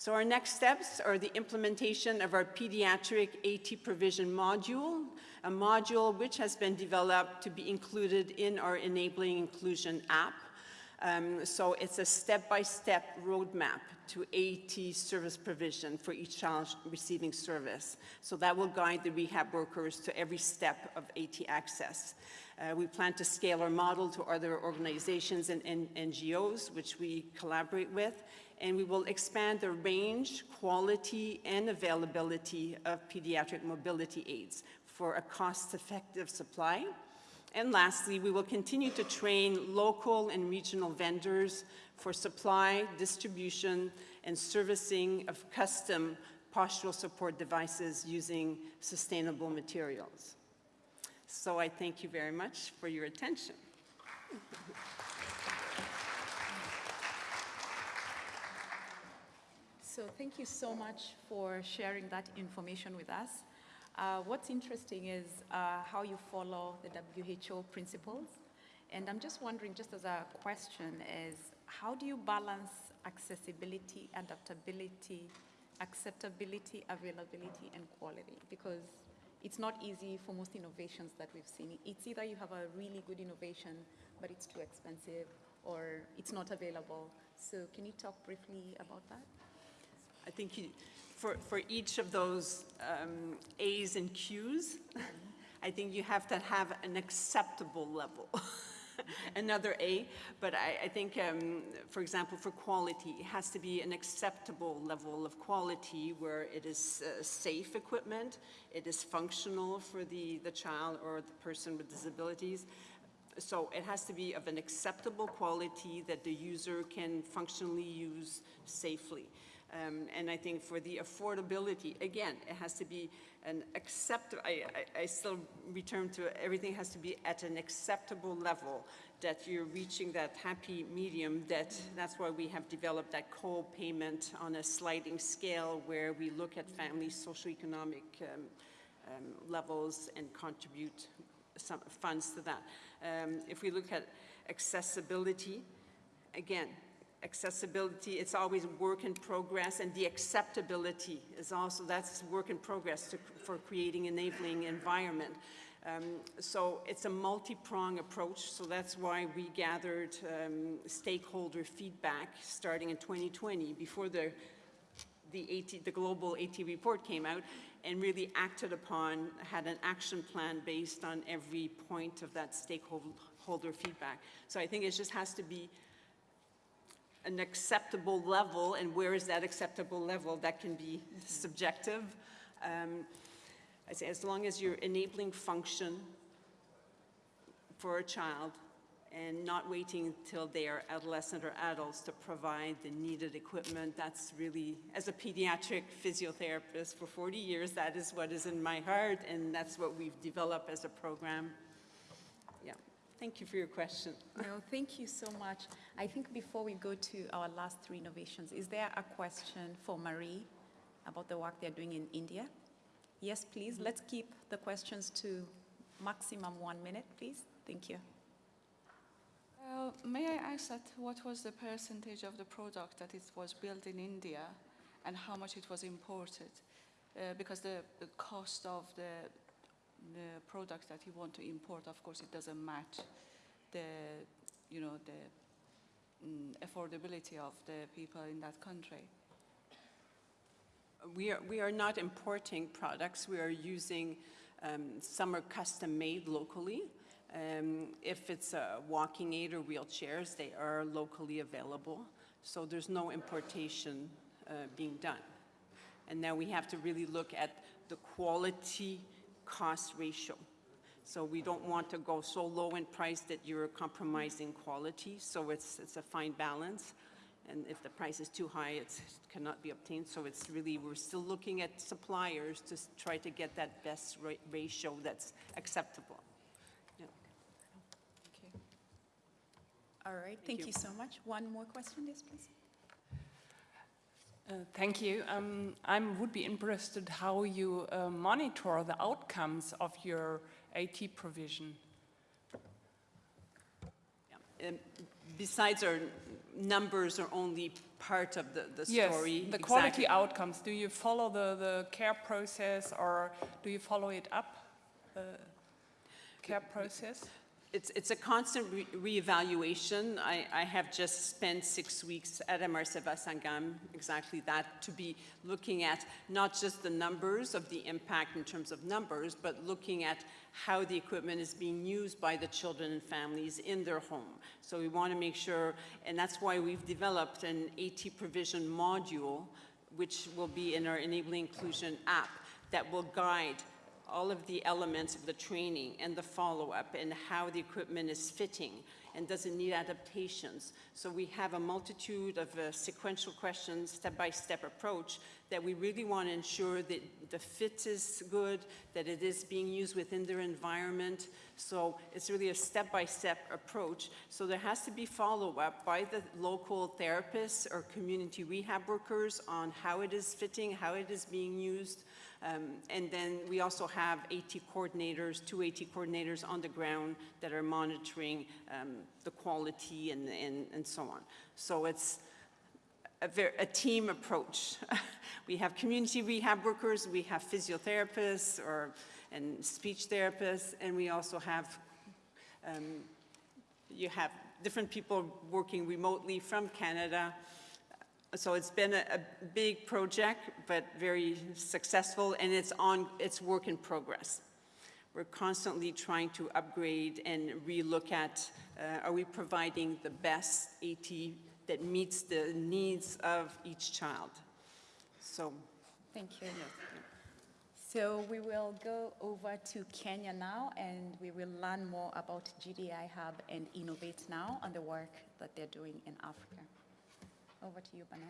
So our next steps are the implementation of our pediatric AT provision module, a module which has been developed to be included in our Enabling Inclusion app. Um, so it's a step-by-step -step roadmap to AT service provision for each child receiving service. So that will guide the rehab workers to every step of AT access. Uh, we plan to scale our model to other organizations and, and NGOs, which we collaborate with, and we will expand the range, quality, and availability of pediatric mobility aids for a cost-effective supply. And lastly, we will continue to train local and regional vendors for supply, distribution, and servicing of custom postural support devices using sustainable materials. So I thank you very much for your attention. So thank you so much for sharing that information with us. Uh, what's interesting is uh, how you follow the WHO principles. And I'm just wondering, just as a question, is how do you balance accessibility, adaptability, acceptability, availability, and quality? Because it's not easy for most innovations that we've seen. It's either you have a really good innovation, but it's too expensive, or it's not available. So can you talk briefly about that? I think you, for, for each of those um, A's and Q's, I think you have to have an acceptable level. Another A, but I, I think, um, for example, for quality, it has to be an acceptable level of quality where it is uh, safe equipment, it is functional for the, the child or the person with disabilities, so it has to be of an acceptable quality that the user can functionally use safely. Um, And I think for the affordability, again, it has to be an accept, I, I- I still return to, everything has to be at an acceptable level, that you're reaching that happy medium, that, that's why we have developed that co-payment on a sliding scale where we look at families' socioeconomic um, um, levels and contribute some funds to that. Um, If we look at accessibility, again, accessibility, it's always work in progress, and the acceptability is also, that's work in progress to, for creating enabling environment. Um, So it's a multi-prong approach, so that's why we gathered um, stakeholder feedback starting in 2020, before the the AT, the global AT report came out and really acted upon, had an action plan based on every point of that stakeholder feedback. So I think it just has to be an acceptable level, and where is that acceptable level? That can be subjective. Um, I say, as long as you're enabling function for a child and not waiting until they are adolescent or adults to provide the needed equipment, that's really, as a pediatric physiotherapist for 40 years, that is what is in my heart, and that's what we've developed as a program. Yeah, thank you for your question. No, thank you so much. I think before we go to our last three innovations, is there a question for Marie about the work they're doing in India? Yes, please. Let's keep the questions to maximum one minute, please. Thank you. Uh, May I ask that what was the percentage of the product that it was built in India and how much it was imported? Uh, Because the, the cost of the, the products that you want to import, of course, it doesn't match the, you know, the mm, affordability of the people in that country. We are, we are not importing products, we are using, um, some are custom-made locally. Um, If it's a walking aid or wheelchairs, they are locally available, so there's no importation uh, being done. And now we have to really look at the quality-cost ratio. So we don't want to go so low in price that you're compromising quality, so it's, it's a fine balance. And if the price is too high, it's- it cannot be obtained. So it's really, we're still looking at suppliers to try to get that best ra- ratio that's acceptable. Yeah. Okay. All right, thank you so much. One more question, yes, please. Uh, Thank you. Um, I would be interested how you uh, monitor the outcomes of your AT provision. And besides, our numbers are only part of the, the Yes, story. the quality Exactly. outcomes. Do you follow the, the care process or do you follow it up, the care process? It's, it's a constant re- reevaluation. I, I have just spent six weeks at Amar Seva Sangam, exactly that, to be looking at not just the numbers of the impact in terms of numbers, but looking at how the equipment is being used by the children and families in their home. So we want to make sure, and that's why we've developed an AT provision module, which will be in our Enabling Inclusion app, that will guide all of the elements of the training and the follow-up and how the equipment is fitting and does it need adaptations. So we have a multitude of uh, sequential questions, step-by-step approach that we really want to ensure that the fit is good, that it is being used within their environment. So it's really a step-by-step approach. So there has to be follow-up by the local therapists or community rehab workers on how it is fitting, how it is being used. Um, And then we also have AT coordinators, two AT coordinators on the ground that are monitoring um, the quality and, and, and so on. So it's a, ver- a team approach. we have community rehab workers, we have physiotherapists or, and speech therapists, and we also have um, you have different people working remotely from Canada. So it's been a, a big project, but very successful, and it's on, it's work in progress. We're constantly trying to upgrade and relook at, uh, are we providing the best AT that meets the needs of each child? So, Thank you. So we will go over to Kenya now, and we will learn more about GDI Hub and Innovate Now and the work that they're doing in Africa. Over to you, Bernard.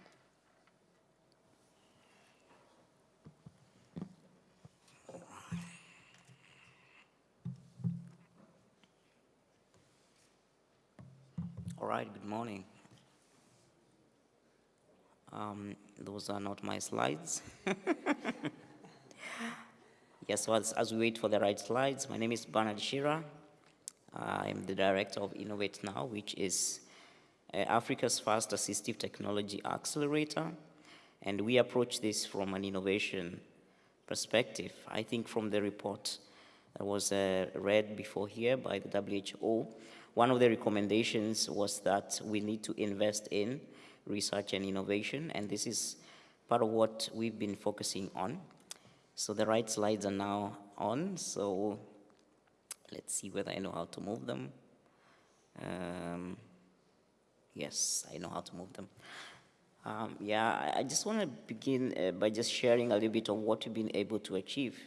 All right, good morning. Um, those are not my slides. yes, so as, as, we wait for the right slides, my name is Bernard Chiira. I am the director of Innovate Now, which is Africa's first assistive technology accelerator. And we approach this from an innovation perspective. I think from the report that was uh, read before here by the WHO, one of the recommendations was that we need to invest in research and innovation, and this is part of what we've been focusing on. So the right slides are now on, so let's see whether I know how to move them. Um, yes, I know how to move them. Um, yeah, I just want to begin uh, by just sharing a little bit of what we've been able to achieve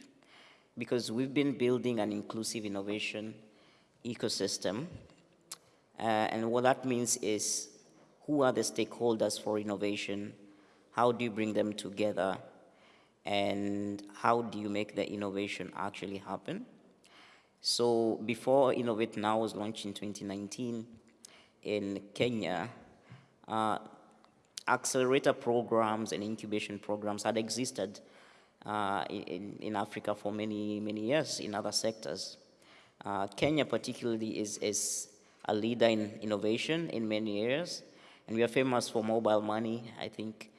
because we've been building an inclusive innovation ecosystem. Uh, and what that means is who are the stakeholders for innovation? How do you bring them together? And how do you make the innovation actually happen? So before Innovate Now was launched in 2019 in Kenya, uh, accelerator programs and incubation programs had existed uh, in, in Africa for many, many years in other sectors. Uh, Kenya particularly is, is a leader in innovation in many areas, and we are famous for mobile money. I think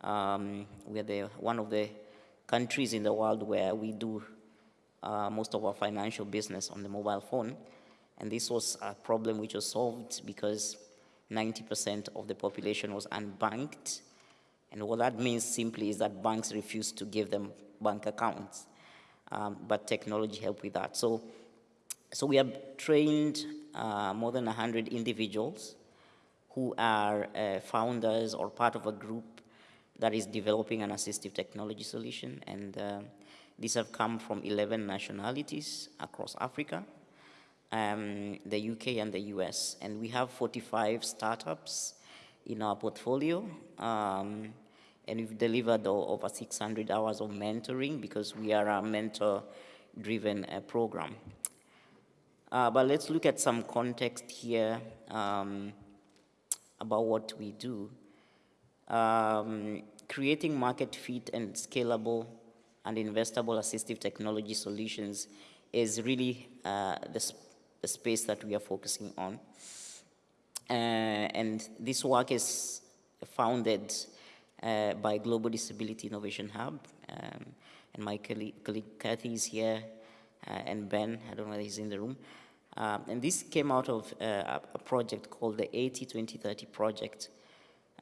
um, we are the, one of the countries in the world where we do uh, most of our financial business on the mobile phone. And this was a problem which was solved because 90% of the population was unbanked and what that means simply is that banks refused to give them bank accounts. Um, but technology helped with that. So, so we have trained uh, more than 100 individuals who are uh, founders or part of a group that is developing an assistive technology solution. And uh, these have come from 11 nationalities across Africa, um, the UK and the US. And we have 45 startups in our portfolio. Um, and we've delivered over 600 hours of mentoring because we are a mentor-driven uh, program. Uh, but let's look at some context here um, about what we do. Um, creating market fit and scalable and investable assistive technology solutions is really uh, the, the, space that we are focusing on. Uh, and this work is founded uh, by Global Disability Innovation Hub. Um, and my colleague, Kathy is here, uh, and Ben, I don't know whether he's in the room. Um, and this came out of uh, a project called the AT2030 project.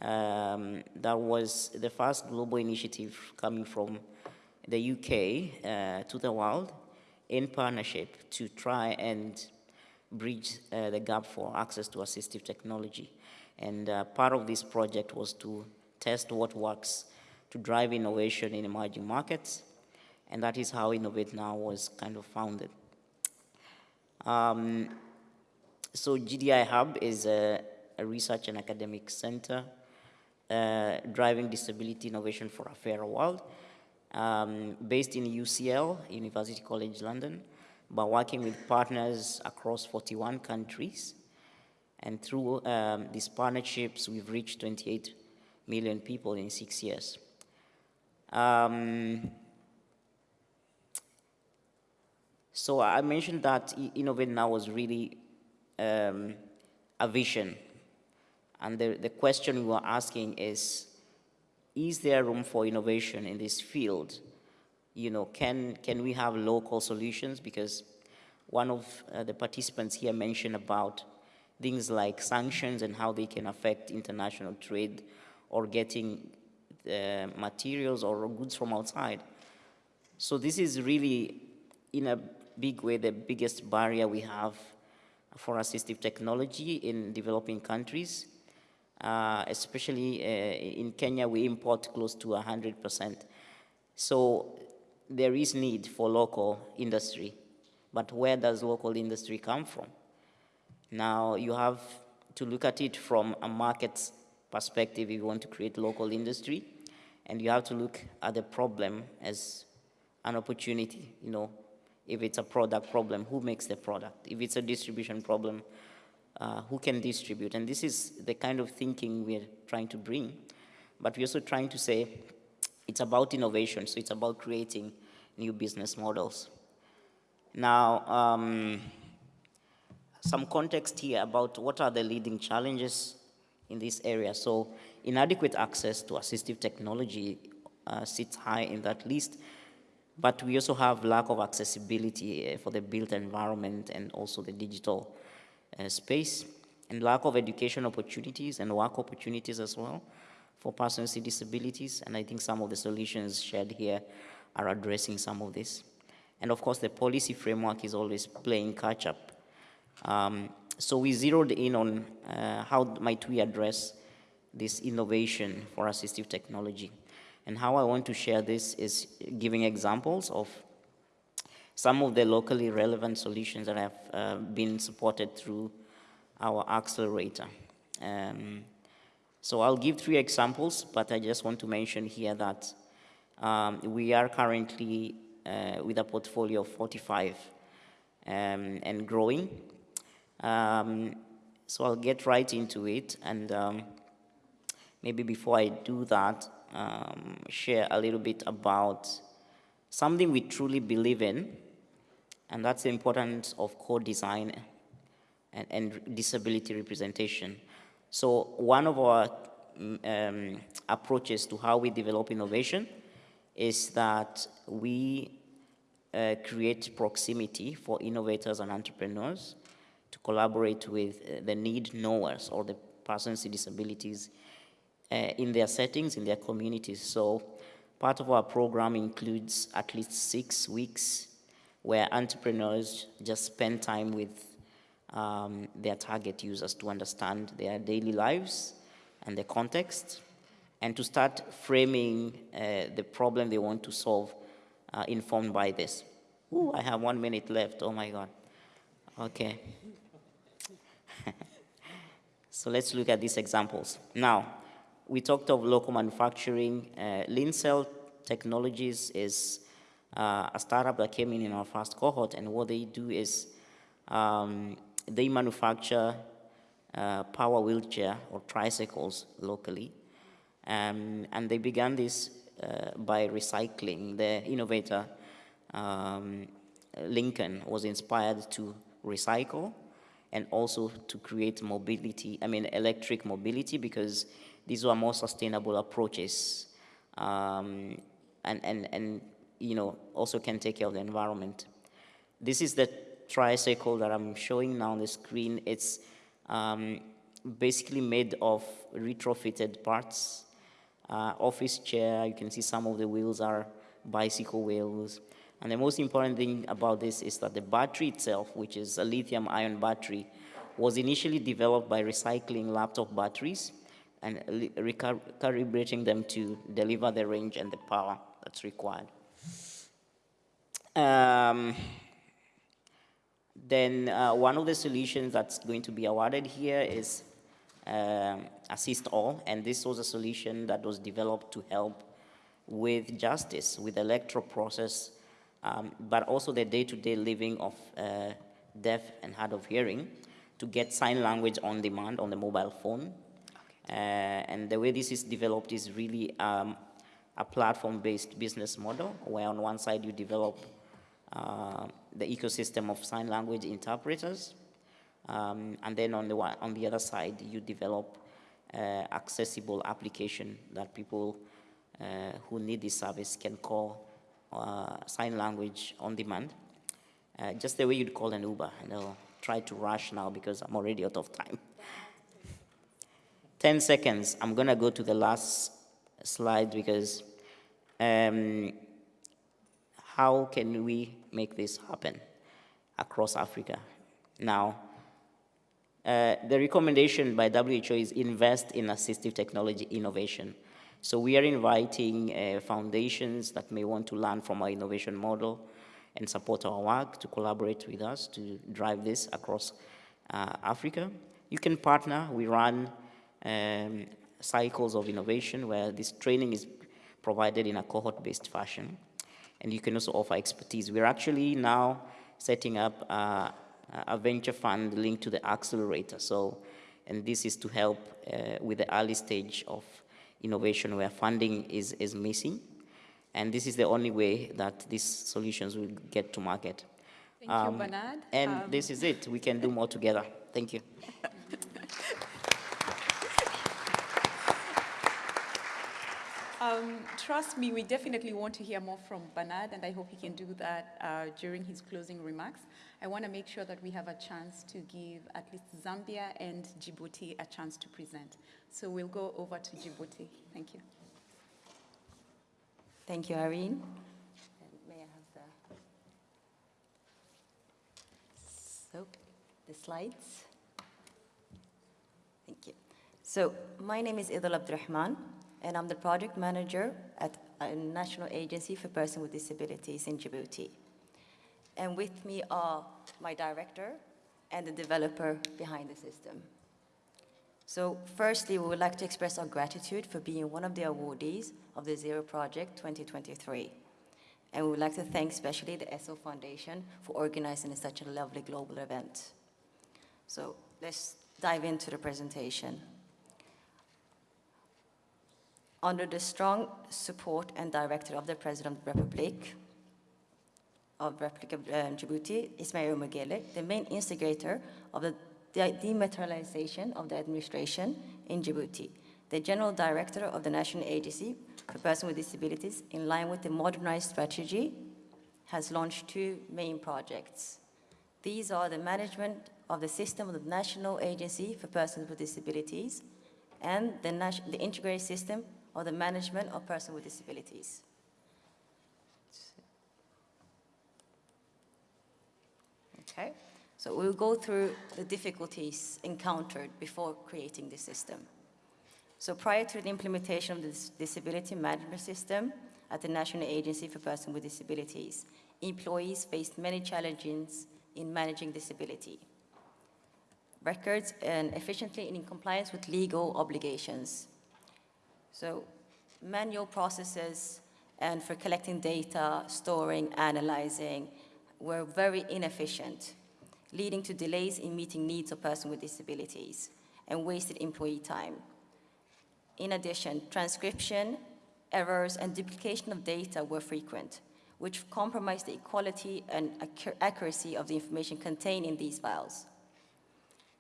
Um, that was the first global initiative coming from the UK uh, to the world in partnership to try and bridge uh, the gap for access to assistive technology. And uh, part of this project was to test what works to drive innovation in emerging markets. And that is how Innovate Now was kind of founded. Um, so GDI Hub is a, a, research and academic center uh, driving disability innovation for a fairer world, um, based in UCL, University College London, but working with partners across 41 countries. And through um, these partnerships, we've reached 28 million people in six years. Um, so I mentioned that Innovate Now was really um, a vision. And the, the question we were asking is, is there room for innovation in this field? You know, can, can we have local solutions? Because one of uh, the participants here mentioned about things like sanctions and how they can affect international trade or getting uh, materials or goods from outside. So this is really, in a big way, the biggest barrier we have for assistive technology in developing countries. Uh, especially uh, in Kenya, we import close to 100%. So there is need for local industry. But where does local industry come from? Now, you have to look at it from a market perspective if you want to create local industry. And you have to look at the problem as an opportunity, you know, if it's a product problem, who makes the product? If it's a distribution problem, uh, who can distribute. And this is the kind of thinking we're trying to bring. But we're also trying to say it's about innovation, so it's about creating new business models. Now, um, some context here about what are the leading challenges in this area. So inadequate access to assistive technology uh, sits high in that list, but we also have lack of accessibility uh, for the built environment and also the digital uh, space, and lack of education opportunities and work opportunities as well for persons with disabilities, and I think some of the solutions shared here are addressing some of this. And of course, the policy framework is always playing catch up. Um, so we zeroed in on uh, how might we address this innovation for assistive technology. And how I want to share this is giving examples of some of the locally relevant solutions that have uh, been supported through our accelerator. Um, so I'll give three examples, but I just want to mention here that um, we are currently uh, with a portfolio of 45 um, and growing. Um, so I'll get right into it and um, maybe before I do that, um, share a little bit about something we truly believe in, and that's the importance of co-design and, and, disability representation. So one of our mm, um, approaches to how we develop innovation is that we uh, create proximity for innovators and entrepreneurs to collaborate with uh, the need knowers or the persons with disabilities uh, in their settings, in their communities. So part of our program includes at least six weeks where entrepreneurs just spend time with um, their target users to understand their daily lives and the context and to start framing uh, the problem they want to solve uh, informed by this. Ooh, I have one minute left. Oh my God. Okay. so let's look at these examples. Now, we talked of local manufacturing. Uh, Lincell Technologies is uh, a startup that came in in our first cohort, and what they do is um, they manufacture uh, power wheelchair or tricycles locally. Um, and they began this uh, by recycling. The innovator, um, Lincoln, was inspired to recycle and also to create mobility, I mean electric mobility because these were more sustainable approaches um, and, and, and you know, also can take care of the environment. This is the tricycle that I'm showing now on the screen. It's um, basically made of retrofitted parts uh, office chair. You can see some of the wheels are bicycle wheels. And the most important thing about this is that the battery itself, which is a lithium ion battery, was initially developed by recycling laptop batteries and recalibrating them to deliver the range and the power that's required. Um, then uh, one of the solutions that's going to be awarded here is um, assist all, and this was a solution that was developed to help with justice, with electoral process, um, but also the day-to-day -day living of uh, deaf and hard of hearing to get sign language on demand on the mobile phone. Okay. Uh, and the way this is developed is really um, a platform-based business model, where on one side you develop uh, the ecosystem of sign language interpreters, um, and then on the, on the other side, you develop uh, accessible application that people uh, who need this service can call uh, sign language on demand, uh, just the way you'd call an Uber. And I'll try to rush now because I'm already out of time. 10 seconds. I'm going to go to the last slide because um, how can we make this happen across Africa? Now, uh, the recommendation by WHO is invest in assistive technology innovation. So we are inviting uh, foundations that may want to learn from our innovation model and support our work to collaborate with us to drive this across uh, Africa. You can partner. We run um, cycles of innovation where this training is provided in a cohort-based fashion. And you can also offer expertise. We're actually now setting up uh, a venture fund linked to the accelerator. So, and this is to help uh, with the early stage of innovation where funding is, is missing. And this is the only way that these solutions will get to market. Thank you, Bernard. And Um, this is it. We can do more together. Thank you. Um, trust me, we definitely want to hear more from Bernard, and I hope he can do that uh, during his closing remarks. I want to make sure that we have a chance to give at least Zambia and Djibouti a chance to present. So we'll go over to Djibouti. Thank you. Thank you, Irene. And may I have the, so, the slides? Thank you. So, my name is Idil Abdurrahman, and I'm the project manager at a National Agency for Persons with Disabilities in Djibouti. And with me are my director and the developer behind the system. So firstly, we would like to express our gratitude for being one of the awardees of the Zero Project 2023. And we would like to thank especially the Essl Foundation for organizing such a lovely global event. So let's dive into the presentation. Under the strong support and direction of the President of the Republic, of Republic of um, Djibouti, Ismail Omar Guelleh, the main instigator of the de- dematerialization of the administration in Djibouti, the General Director of the National Agency for Persons with Disabilities, in line with the modernized strategy, has launched two main projects. These are the management of the system of the National Agency for Persons with Disabilities and the, the integrated system of the management of persons with disabilities. Okay, so we'll go through the difficulties encountered before creating the system. So prior to the implementation of the disability management system at the National Agency for Persons with Disabilities, employees faced many challenges in managing disability. Records and efficiently and in compliance with legal obligations. So manual processes and for collecting data, storing, analyzing were very inefficient, leading to delays in meeting needs of persons with disabilities and wasted employee time. In addition, transcription, errors, and duplication of data were frequent, which compromised the equality and accuracy of the information contained in these files.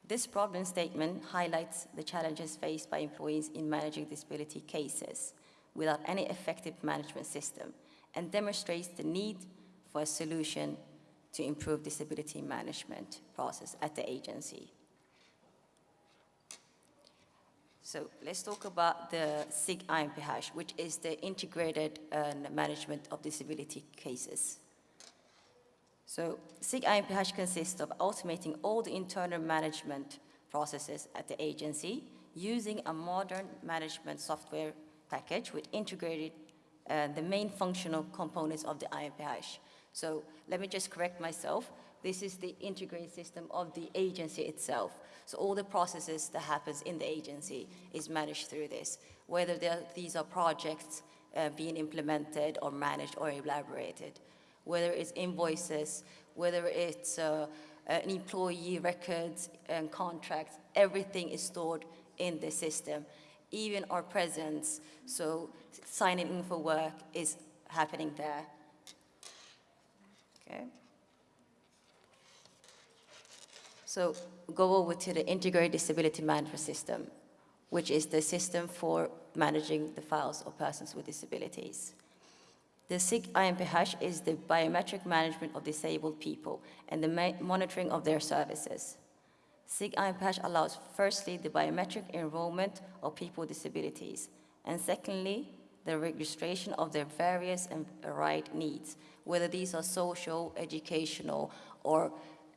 This problem statement highlights the challenges faced by employees in managing disability cases without any effective management system and demonstrates the need for a solution to improve disability management process at the agency. So let's talk about the SIG IMPH, which is the integrated uh, management of disability cases. So SIG IMPH consists of automating all the internal management processes at the agency using a modern management software package with integrated uh, the main functional components of the IMPH. So let me just correct myself. This is the integrated system of the agency itself. So all the processes that happens in the agency is managed through this, whether these are projects uh, being implemented or managed or elaborated, whether it's invoices, whether it's uh, an employee records and contracts, everything is stored in the system. Even our presence, so signing in for work is happening there. Okay. So go over to the integrated disability management system, which is the system for managing the files of persons with disabilities. The SIG IMPH is the biometric management of disabled people and the monitoring of their services. SIG IMPH allows firstly the biometric enrollment of people with disabilities, and secondly, the registration of their various and varied needs, whether these are social, educational, or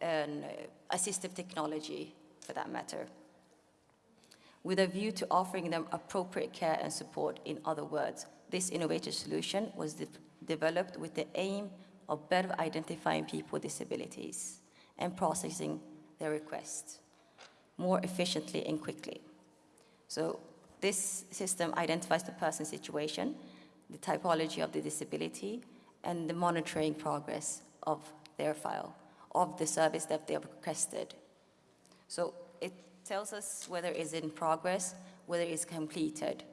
um, assistive technology for that matter, with a view to offering them appropriate care and support. In other words, this innovative solution was de- developed with the aim of better identifying people with disabilities and processing their requests more efficiently and quickly. So this system identifies the person's situation, the typology of the disability, and the monitoring progress of their file. of the service that they have requested. So it tells us whether it's in progress, whether it's completed.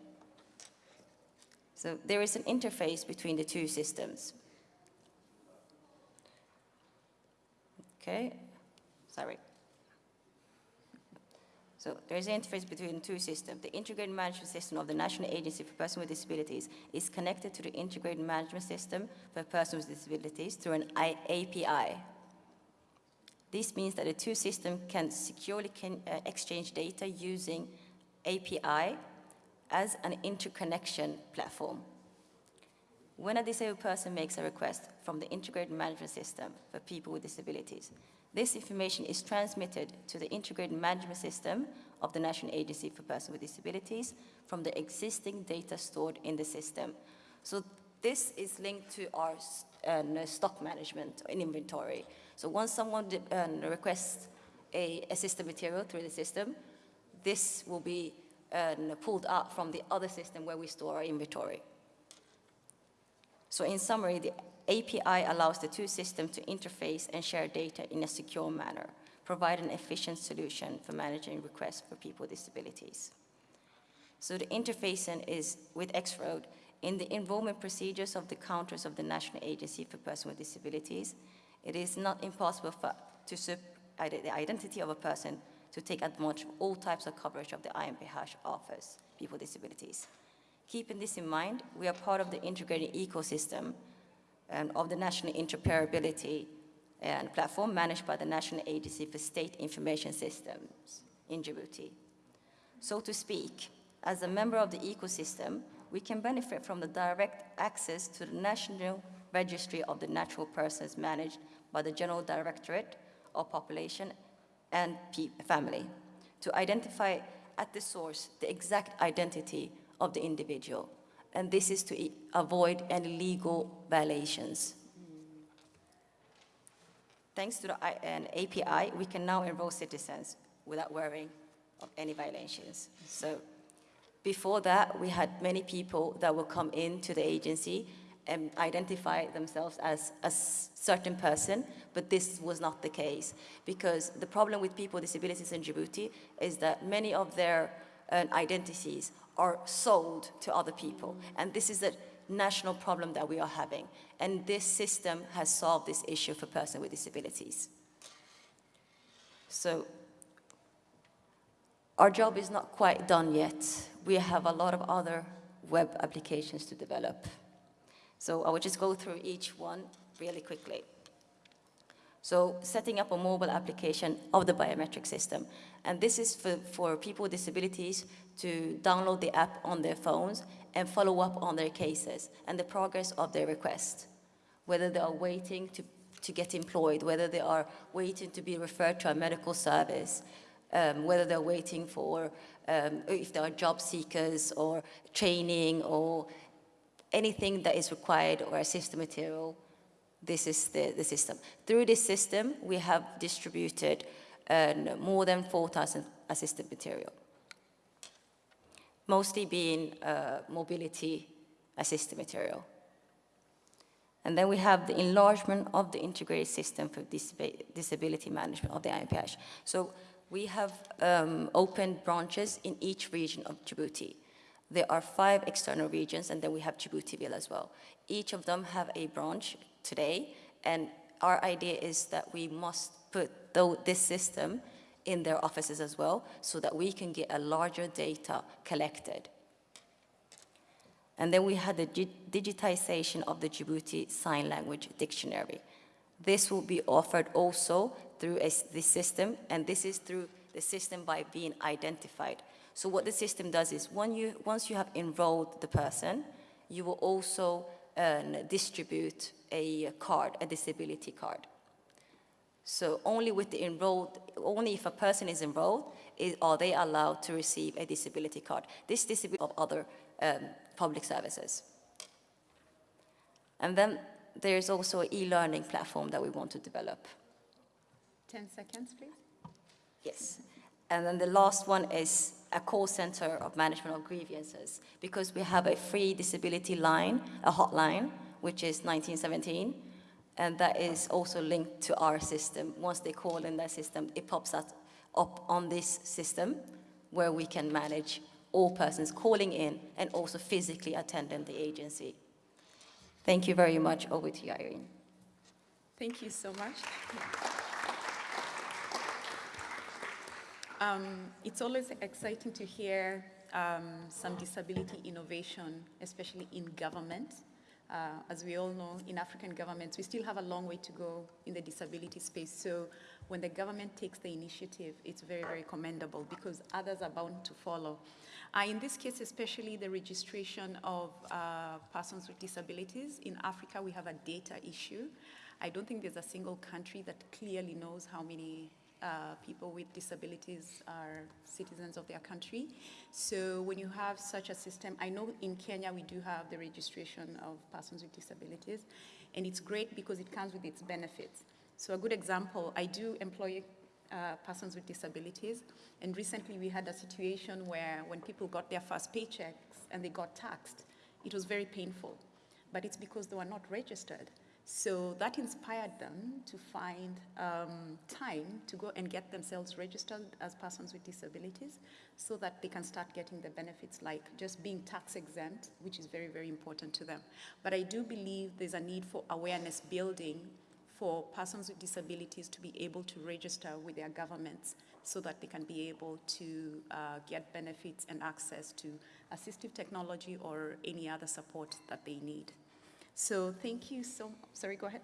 So there is an interface between the two systems. Okay, sorry. So there is an interface between the two systems. The integrated management system of the National Agency for Persons with Disabilities is connected to the integrated management system for persons with disabilities through an I API. This means that the two systems can securely can, uh, exchange data using API as an interconnection platform. When a disabled person makes a request from the integrated management system for people with disabilities, this information is transmitted to the integrated management system of the National Agency for Persons with Disabilities from the existing data stored in the system. So this is linked to our uh, stock management and inventory. So once someone uh, requests a assistive material through the system, this will be uh, pulled out from the other system where we store our inventory. So in summary, the API allows the two systems to interface and share data in a secure manner, provide an efficient solution for managing requests for people with disabilities. So the interfacing is with X-Road in the enrollment procedures of the counters of the National Agency for Persons with Disabilities. It is not impossible for, to the identity of a person to take advantage of all types of coverage of the IMPH offers people with disabilities. Keeping this in mind, we are part of the integrated ecosystem of the National Interoperability and platform managed by the National Agency for State Information Systems in Djibouti. So to speak, as a member of the ecosystem, we can benefit from the direct access to the National Registry of the Natural Persons managed by the General Directorate of Population and Family to identify at the source the exact identity of the individual and this is to avoid any legal violations. Thanks to the an API, we can now enroll citizens without worrying of any violations. So before that, we had many people that would come into the agency and identify themselves as a certain person, but this was not the case. Because the problem with people with disabilities in Djibouti is that many of their uh, identities are sold to other people. And this is a national problem that we are having. And this system has solved this issue for persons with disabilities. So our job is not quite done yet. We have a lot of other web applications to develop. So I will just go through each one really quickly. So setting up a mobile application of the biometric system. And this is for, for people with disabilities to download the app on their phones and follow up on their cases and the progress of their request, whether they are waiting to, to get employed, whether they are waiting to be referred to a medical service, um, whether they're waiting for, um, if they are job seekers or training or anything that is required or assistive material, this is the, the system. Through this system, we have distributed uh, more than 4,000 assistive material mostly being uh, mobility assistive material. And then we have the enlargement of the integrated system for disability management of the IMPH. So we have um, opened branches in each region of Djibouti. There are five external regions, and then we have Djiboutiville as well. Each of them have a branch today, and our idea is that we must put this system in their offices as well so that we can get a larger data collected. And then we had the digitization of the Djibouti Sign Language Dictionary. This will be offered also through a, this system, and this is through the system by being identified. So what the system does is when you, once you have enrolled the person, you will also uh, distribute a card, a disability card. So only with the enrolled, only if a person is enrolled is, are they allowed to receive a disability card. This disability of other um, public services. And then there's also an e-learning platform that we want to develop. 10 seconds, please. Yes. And then the last one is a call center of management of grievances because we have a free disability line, a hotline, which is 1917, and that is also linked to our system. Once they call in that system, it pops up on this system where we can manage all persons calling in and also physically attending the agency. Thank you very much. Over to you, Irene. Thank you so much. Um, it's always exciting to hear um, some disability innovation, especially in government. Uh, as we all know, in African governments, we still have a long way to go in the disability space. So when the government takes the initiative, it's very, very commendable because others are bound to follow. Uh, in this case, especially the registration of uh, persons with disabilities, in Africa, we have a data issue. I don't think there's a single country that clearly knows how many uh, people with disabilities are citizens of their country. So when you have such a system, I know in Kenya we do have the registration of persons with disabilities, and it's great because it comes with its benefits. So a good example, I do employ uh, persons with disabilities, and recently we had a situation where when people got their first paychecks and they got taxed, it was very painful, but it's because they were not registered. So that inspired them to find um, time to go and get themselves registered as persons with disabilities so that they can start getting the benefits like just being tax exempt, which is very, very important to them. But I do believe there's a need for awareness building for persons with disabilities to be able to register with their governments so that they can be able to uh, get benefits and access to assistive technology or any other support that they need. So thank you so, sorry, go ahead.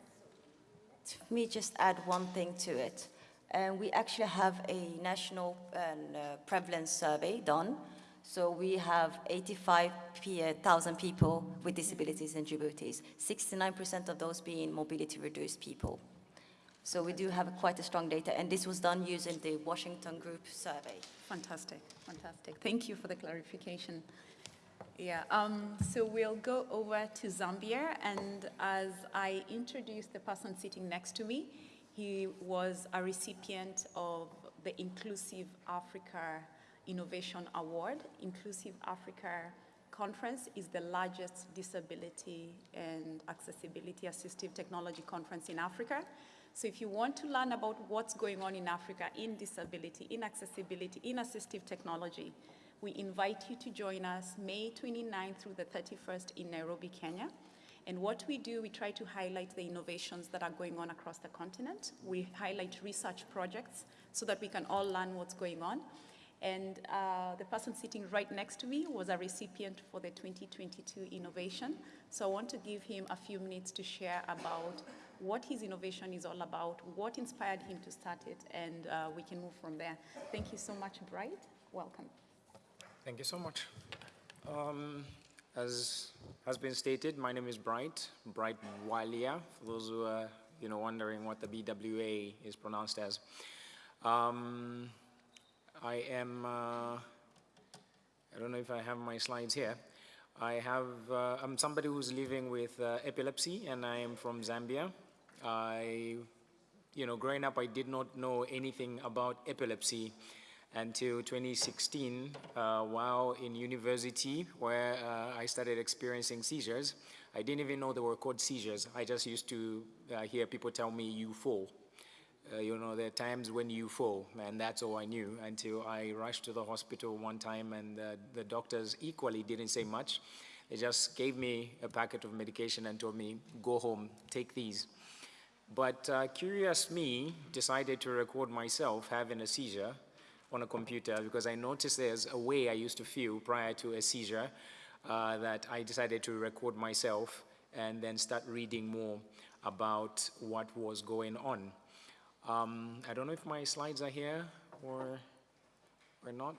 Let me just add one thing to it. Um, we actually have a national um, uh, prevalence survey done. So we have 85,000 people with disabilities in Djibouti, 69% of those being mobility reduced people. So we do have quite a strong data, and this was done using the Washington Group survey. Fantastic, fantastic. Thank you for the clarification. Yeah, um, so we'll go over to Zambia, and as I introduce the person sitting next to me, he was a recipient of the Inclusive Africa Innovation Award. Inclusive Africa Conference is the largest disability and accessibility assistive technology conference in Africa. So if you want to learn about what's going on in Africa in disability, in accessibility, in assistive technology, we invite you to join us May 29th through the 31st in Nairobi, Kenya. And what we do, we try to highlight the innovations that are going on across the continent. We highlight research projects so that we can all learn what's going on. And uh, the person sitting right next to me was a recipient for the 2022 innovation. So I want to give him a few minutes to share about what his innovation is all about, what inspired him to start it, and uh, we can move from there. Thank you so much, Bright. Welcome. Thank you so much. Um, as has been stated, my name is Bright, Bright Bwalya, for those who are you know, wondering what the BWA is pronounced as. Um, I am, uh, I don't know if I have my slides here. I have, uh, I'm somebody who's living with uh, epilepsy and I am from Zambia. I, you know, growing up I did not know anything about epilepsy until 2016 uh, while in university where uh, I started experiencing seizures. I didn't even know they were called seizures. I just used to uh, hear people tell me you fall. Uh, you know, there are times when you fall, and that's all I knew until I rushed to the hospital one time and the doctors equally didn't say much. They just gave me a packet of medication and told me, go home, take these. But uh, curious me decided to record myself having a seizure on a computer because I noticed there's a way I used to feel prior to a seizure uh, that I decided to record myself and then start reading more about what was going on. Um, I don't know if my slides are here or, or not.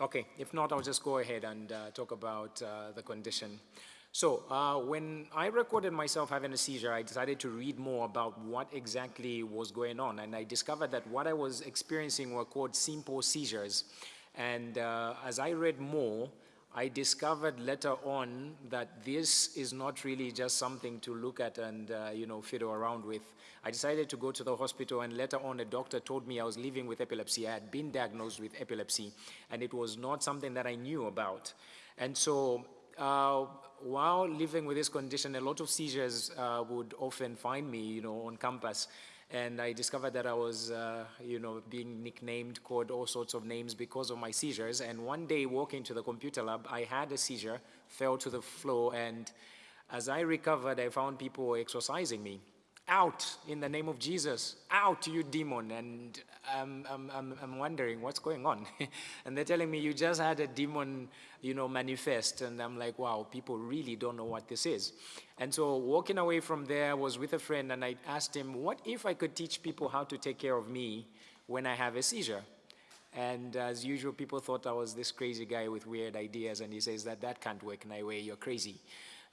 Okay, if not, I'll just go ahead and uh, talk about uh, the condition. So uh, when I recorded myself having a seizure, I decided to read more about what exactly was going on. And I discovered that what I was experiencing were called simple seizures. And uh, as I read more, I discovered later on that this is not really just something to look at and, uh, you know, fiddle around with. I decided to go to the hospital and later on a doctor told me I was living with epilepsy. I had been diagnosed with epilepsy and it was not something that I knew about. And so uh, while living with this condition, a lot of seizures uh, would often find me, you know, on campus. And I discovered that I was, uh, you know, being nicknamed, called all sorts of names because of my seizures. And one day walking to the computer lab, I had a seizure, fell to the floor, and as I recovered, I found people exorcising me out in the name of Jesus, out you demon. And I'm, I'm, I'm wondering what's going on. and they're telling me you just had a demon, you know, manifest. And I'm like, wow, people really don't know what this is. And so walking away from there I was with a friend and I asked him, what if I could teach people how to take care of me when I have a seizure? And as usual, people thought I was this crazy guy with weird ideas. And he says that that can't work in a way, you're crazy.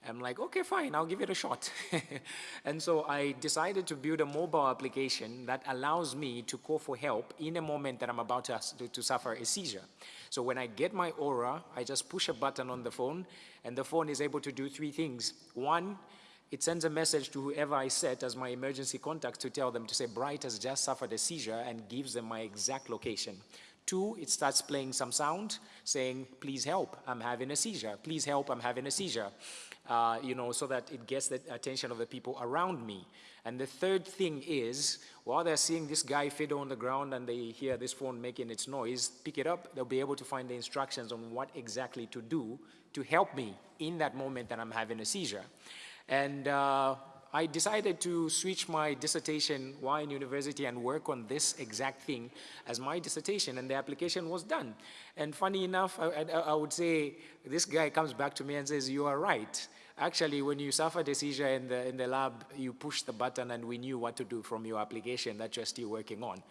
I'm like, okay, fine, I'll give it a shot. and so I decided to build a mobile application that allows me to call for help in a moment that I'm about to, to, suffer a seizure. So when I get my aura, I just push a button on the phone, and the phone is able to do three things. One, it sends a message to whoever I set as my emergency contact to tell them to say, Bright has just suffered a seizure, and gives them my exact location. Two, it starts playing some sound saying, please help, I'm having a seizure. Please help, I'm having a seizure uh, you know, so that it gets the attention of the people around me. And the third thing is, while they're seeing this guy fiddle on the ground and they hear this phone making its noise, pick it up, they'll be able to find the instructions on what exactly to do to help me in that moment that I'm having a seizure. And uh, I decided to switch my dissertation while in university and work on this exact thing as my dissertation, and the application was done. And funny enough, I, I, I would say, this guy comes back to me and says, you are right. Actually, when you suffered a seizure in the, in the lab, you pushed the button and we knew what to do from your application that you're still working on.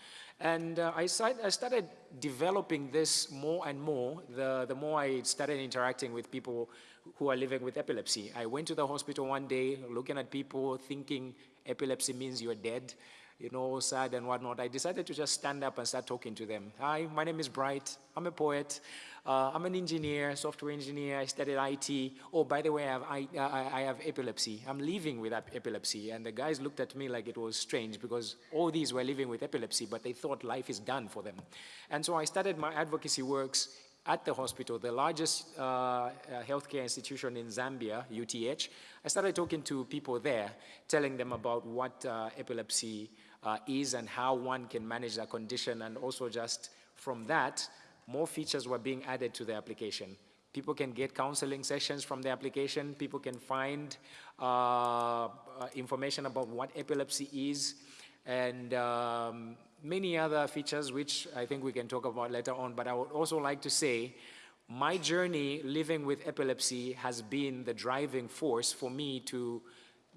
And uh, I, I, started developing this more and more, the, the more I started interacting with people who are living with epilepsy. I went to the hospital one day looking at people thinking epilepsy means you're dead, you know, sad and whatnot. I decided to just stand up and start talking to them. Hi, my name is Bright. I'm a poet. Uh, I'm an engineer, software engineer. I studied IT. Oh, by the way, I have, I, I, I have epilepsy. I'm living with epilepsy. And the guys looked at me like it was strange because all these were living with epilepsy, but they thought life is done for them. And so I started my advocacy works at the hospital, the largest uh, uh healthcare institution in Zambia, UTH, I started talking to people there, telling them about what uh, epilepsy uh, is and how one can manage that condition, and also just from that, more features were being added to the application. People can get counseling sessions from the application. People can find uh, uh information about what epilepsy is. And um, many other features which I think we can talk about later on, but I would also like to say my journey living with epilepsy has been the driving force for me to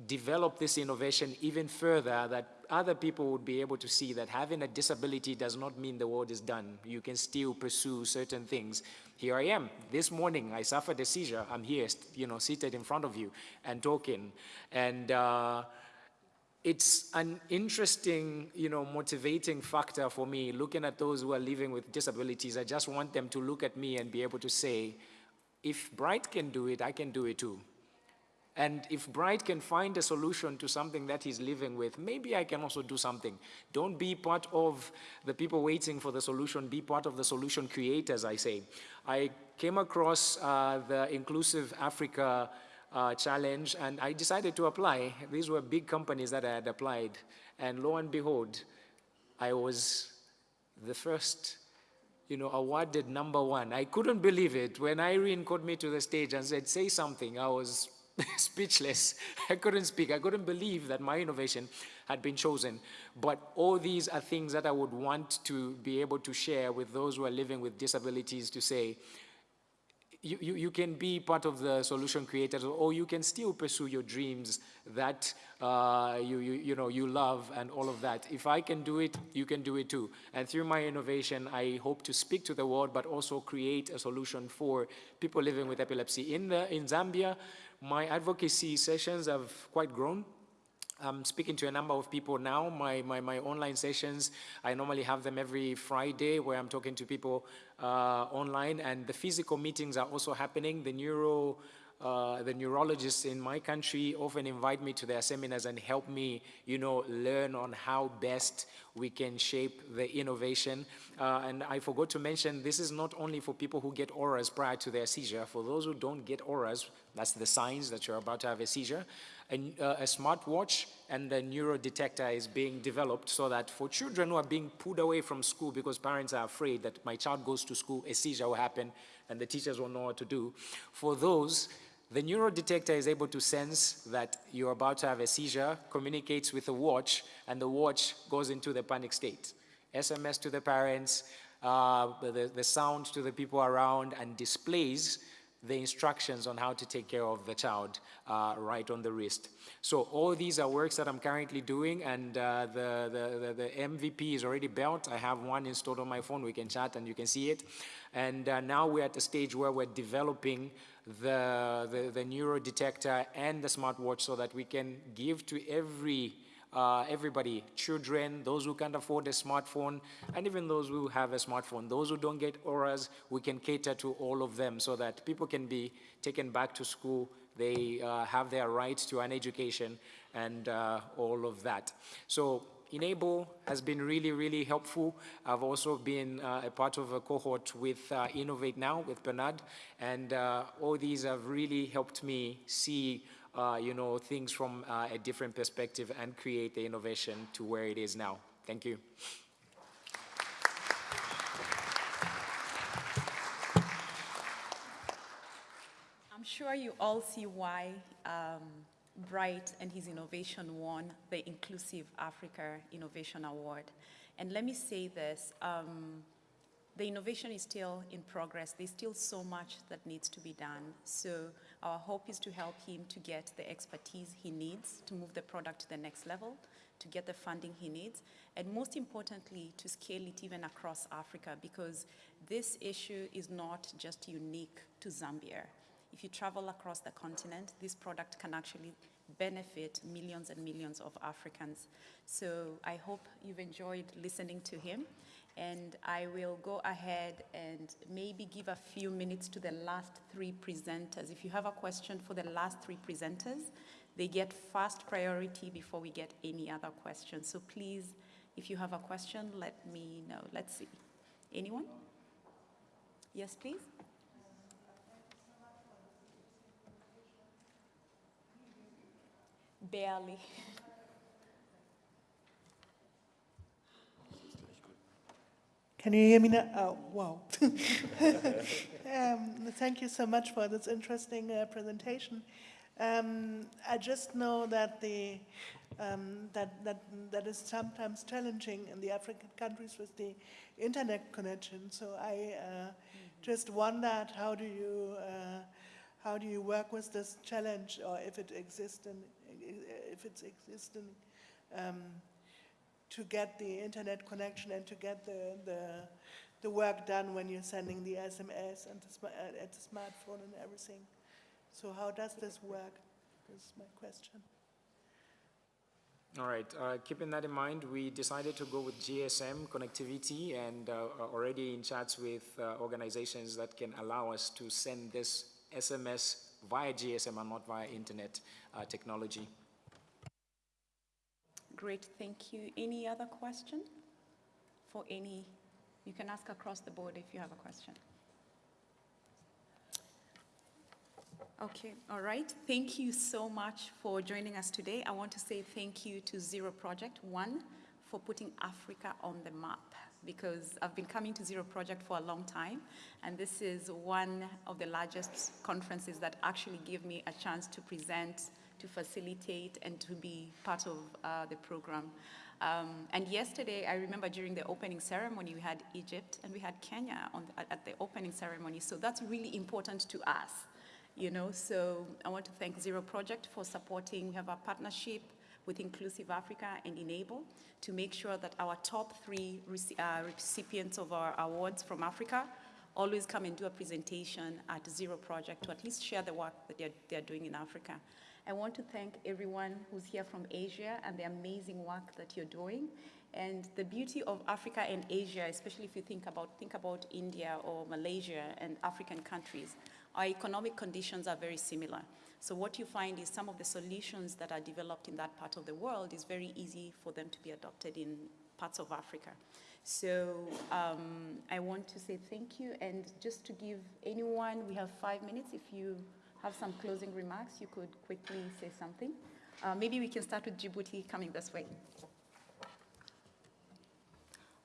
develop this innovation even further that other people would be able to see that having a disability does not mean the world is done. You can still pursue certain things. Here I am. This morning I suffered a seizure. I'm here, you know, seated in front of you and talking. And uh, it's an interesting, you know, motivating factor for me looking at those who are living with disabilities. I just want them to look at me and be able to say, if Bright can do it, I can do it too. And if Bright can find a solution to something that he's living with, maybe I can also do something. Don't be part of the people waiting for the solution, be part of the solution creators, I say. I came across uh, the Inclusive Africa uh, challenge, and I decided to apply. These were big companies that I had applied, and lo and behold, I was the first, you know, awarded number one. I couldn't believe it. When Irene called me to the stage and said, say something, I was speechless. I couldn't speak. I couldn't believe that my innovation had been chosen. But all these are things that I would want to be able to share with those who are living with disabilities to say, you, you, you, can be part of the solution creators or you can still pursue your dreams that uh, you, you, you, know, you love and all of that. If I can do it, you can do it too. And through my innovation, I hope to speak to the world, but also create a solution for people living with epilepsy. In, the, in Zambia, my advocacy sessions have quite grown. I'm speaking to a number of people now. My, my, my online sessions, I normally have them every Friday where I'm talking to people uh, online and the physical meetings are also happening. The neuro uh, the neurologists in my country often invite me to their seminars and help me, you know, learn on how best we can shape the innovation. Uh, and I forgot to mention, this is not only for people who get auras prior to their seizure. For those who don't get auras, that's the signs that you're about to have a seizure. A, a smartwatch and a neurodetector is being developed so that for children who are being pulled away from school because parents are afraid that my child goes to school, a seizure will happen, and the teachers won't know what to do. For those, the neurodetector is able to sense that you're about to have a seizure, communicates with the watch, and the watch goes into the panic state. SMS to the parents, uh, the, the sound to the people around, and displays the instructions on how to take care of the child uh, right on the wrist. So all these are works that I'm currently doing and uh, the, the, the, the, MVP is already built. I have one installed on my phone. We can chat and you can see it. And uh, now we're at a stage where we're developing the, the, the neuro detector and the smartwatch so that we can give to every uh, everybody, children, those who can't afford a smartphone, and even those who have a smartphone. Those who don't get auras, we can cater to all of them so that people can be taken back to school, they uh, have their rights to an education, and uh, all of that. So Enable has been really, really helpful. I've also been uh, a part of a cohort with uh, Innovate Now with Bernard, and uh, all these have really helped me see uh, you know, things from uh, a different perspective and create the innovation to where it is now. Thank you. I'm sure you all see why um, Bright and his innovation won the Inclusive Africa Innovation Award. And let me say this, um, the innovation is still in progress. There's still so much that needs to be done. So our hope is to help him to get the expertise he needs to move the product to the next level, to get the funding he needs, and most importantly, to scale it even across Africa because this issue is not just unique to Zambia. If you travel across the continent, this product can actually benefit millions and millions of Africans. So I hope you've enjoyed listening to him. And I will go ahead and maybe give a few minutes to the last three presenters. If you have a question for the last three presenters, they get first priority before we get any other questions. So please, if you have a question, let me know. Let's see. Anyone? Yes, please. Barely. Can you hear me now? Oh, wow. um, thank you so much for this interesting uh, presentation. Um, I just know that the um, that that that is sometimes challenging in the African countries with the internet connection. So I uh, mm -hmm. just wondered how do you uh, how do you work with this challenge, or if it exists and if it's existing, um, to get the internet connection and to get the, the, the work done when you're sending the SMS and the, uh, at the smartphone and everything. So how does this work? This is my question. All right, uh, keeping that in mind, we decided to go with GSM connectivity and uh, already in chats with uh, organizations that can allow us to send this SMS via GSM and not via internet uh, technology. Great, thank you. Any other question for any? You can ask across the board if you have a question. Okay, all right. Thank you so much for joining us today. I want to say thank you to Zero Project, one, for putting Africa on the map because I've been coming to Zero Project for a long time, and this is one of the largest conferences that actually give me a chance to present to facilitate and to be part of uh, the program. Um, and yesterday, I remember during the opening ceremony, we had Egypt and we had Kenya the, at the opening ceremony. So that's really important to us, you know. So I want to thank Zero Project for supporting. We have a partnership with Inclusive Africa and Enable to make sure that our top three uh, recipients of our awards from Africa always come and do a presentation at Zero Project to at least share the work that they're, they're doing in Africa. I want to thank everyone who's here from Asia and the amazing work that you're doing. And the beauty of Africa and Asia, especially if you think about, think about India or Malaysia and African countries, our economic conditions are very similar. So what you find is some of the solutions that are developed in that part of the world is very easy for them to be adopted in parts of Africa. So um, I want to say thank you, and just to give anyone, we have five minutes. If you have some closing remarks, you could quickly say something. Uh, maybe we can start with Djibouti coming this way.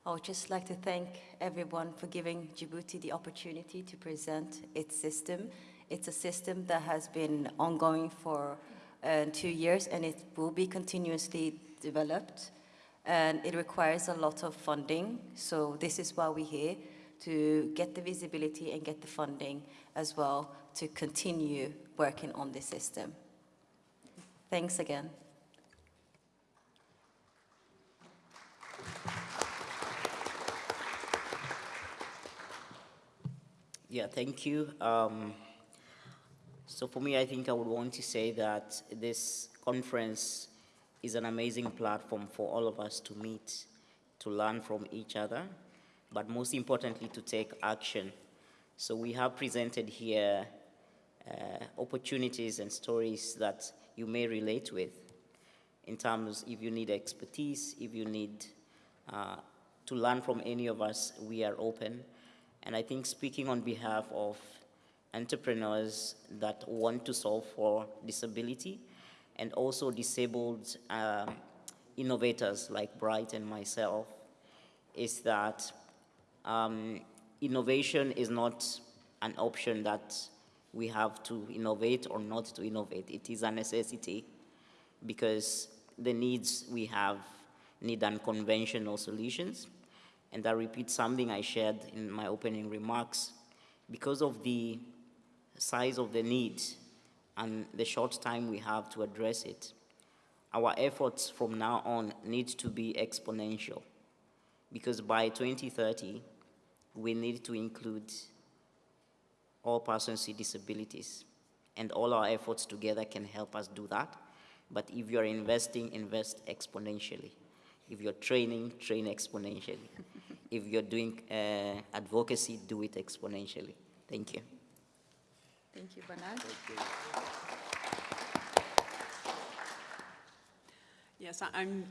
I would just like to thank everyone for giving Djibouti the opportunity to present its system. It's a system that has been ongoing for uh, two years and it will be continuously developed. And it requires a lot of funding, so this is why we're here, to get the visibility and get the funding as well to continue working on this system. Thanks again. Yeah, thank you. Um, so for me, I think I would want to say that this conference is an amazing platform for all of us to meet, to learn from each other, but most importantly, to take action. So we have presented here uh, opportunities and stories that you may relate with in terms if you need expertise, if you need uh, to learn from any of us, we are open. And I think speaking on behalf of entrepreneurs that want to solve for disability and also disabled uh, innovators like Bright and myself is that um, innovation is not an option that we have to innovate or not to innovate. It is a necessity because the needs we have need unconventional solutions. And I repeat something I shared in my opening remarks. Because of the size of the need and the short time we have to address it, our efforts from now on need to be exponential. Because by 2030, we need to include all persons with disabilities. And all our efforts together can help us do that. But if you're investing, invest exponentially. If you're training, train exponentially. if you're doing uh, advocacy, do it exponentially. Thank you. Thank you, Bernard. Yes, I'm,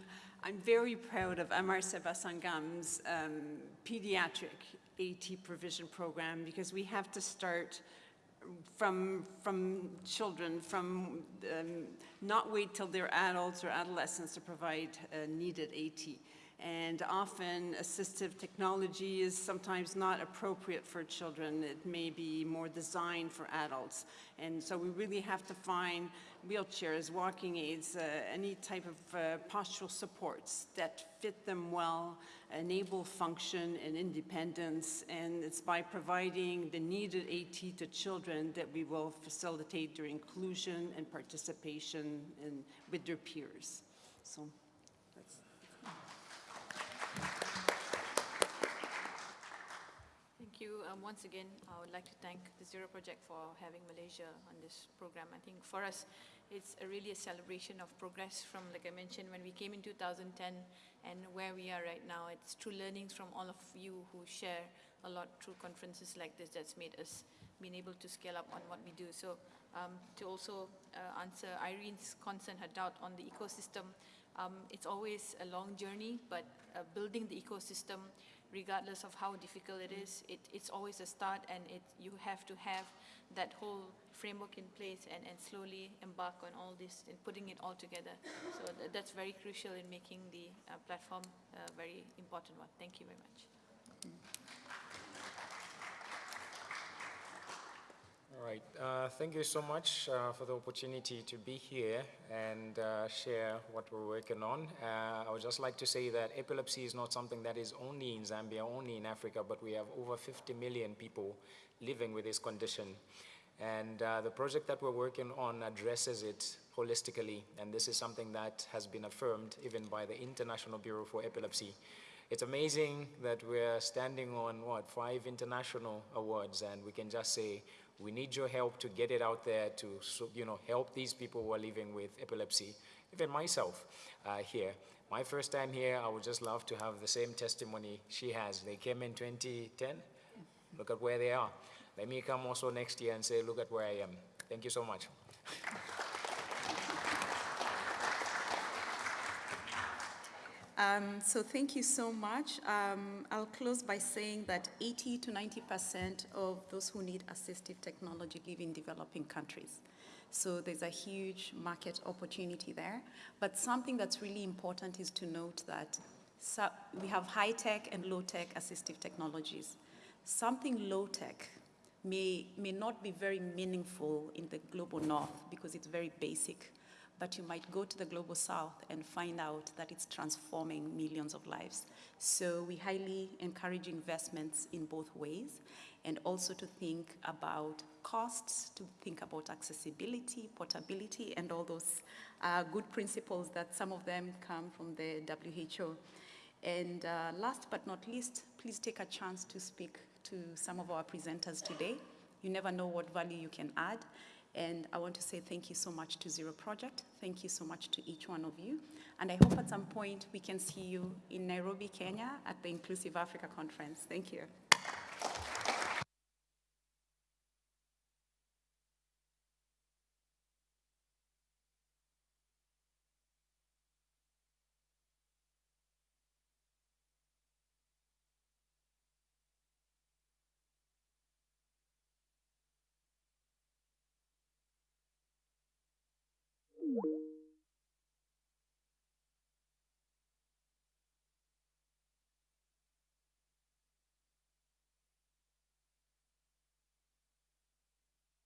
I'm very proud of Amar Seva Sangam's um, pediatric AT provision program because we have to start from, from children, from um, not wait till they're adults or adolescents to provide uh, needed AT and often assistive technology is sometimes not appropriate for children. It may be more designed for adults. And so we really have to find wheelchairs, walking aids, uh, any type of uh, postural supports that fit them well, enable function and independence, and it's by providing the needed AT to children that we will facilitate their inclusion and participation in, with their peers. So. Thank you. Um, once again, I would like to thank the Zero Project for having Malaysia on this program. I think for us, it's a really a celebration of progress from, like I mentioned, when we came in 2010 and where we are right now. It's true learnings from all of you who share a lot through conferences like this that's made us being able to scale up on what we do. So um, to also uh, answer Irene's concern, her doubt on the ecosystem, um, it's always a long journey, but uh, building the ecosystem, regardless of how difficult it is, it, it's always a start and it, you have to have that whole framework in place and, and slowly embark on all this and putting it all together. So th that's very crucial in making the uh, platform a very important one. Thank you very much. All right. Uh, thank you so much uh, for the opportunity to be here and uh, share what we're working on. Uh, I would just like to say that epilepsy is not something that is only in Zambia, only in Africa, but we have over 50 million people living with this condition. And uh, the project that we're working on addresses it holistically, and this is something that has been affirmed even by the International Bureau for Epilepsy. It's amazing that we're standing on, what, five international awards, and we can just say we need your help to get it out there to, you know, help these people who are living with epilepsy. Even myself uh, here. My first time here, I would just love to have the same testimony she has. They came in 2010. Look at where they are. let me come also next year and say, look at where I am. Thank you so much. Um, so thank you so much. Um, I'll close by saying that 80 to 90% of those who need assistive technology live in developing countries. So there's a huge market opportunity there. But something that's really important is to note that so we have high-tech and low-tech assistive technologies. Something low-tech may, may not be very meaningful in the global north because it's very basic but you might go to the global south and find out that it's transforming millions of lives. So we highly encourage investments in both ways and also to think about costs, to think about accessibility, portability, and all those uh, good principles that some of them come from the WHO. And uh, last but not least, please take a chance to speak to some of our presenters today. You never know what value you can add. And I want to say thank you so much to Zero Project. Thank you so much to each one of you. And I hope at some point we can see you in Nairobi, Kenya at the Inclusive Africa Conference. Thank you. You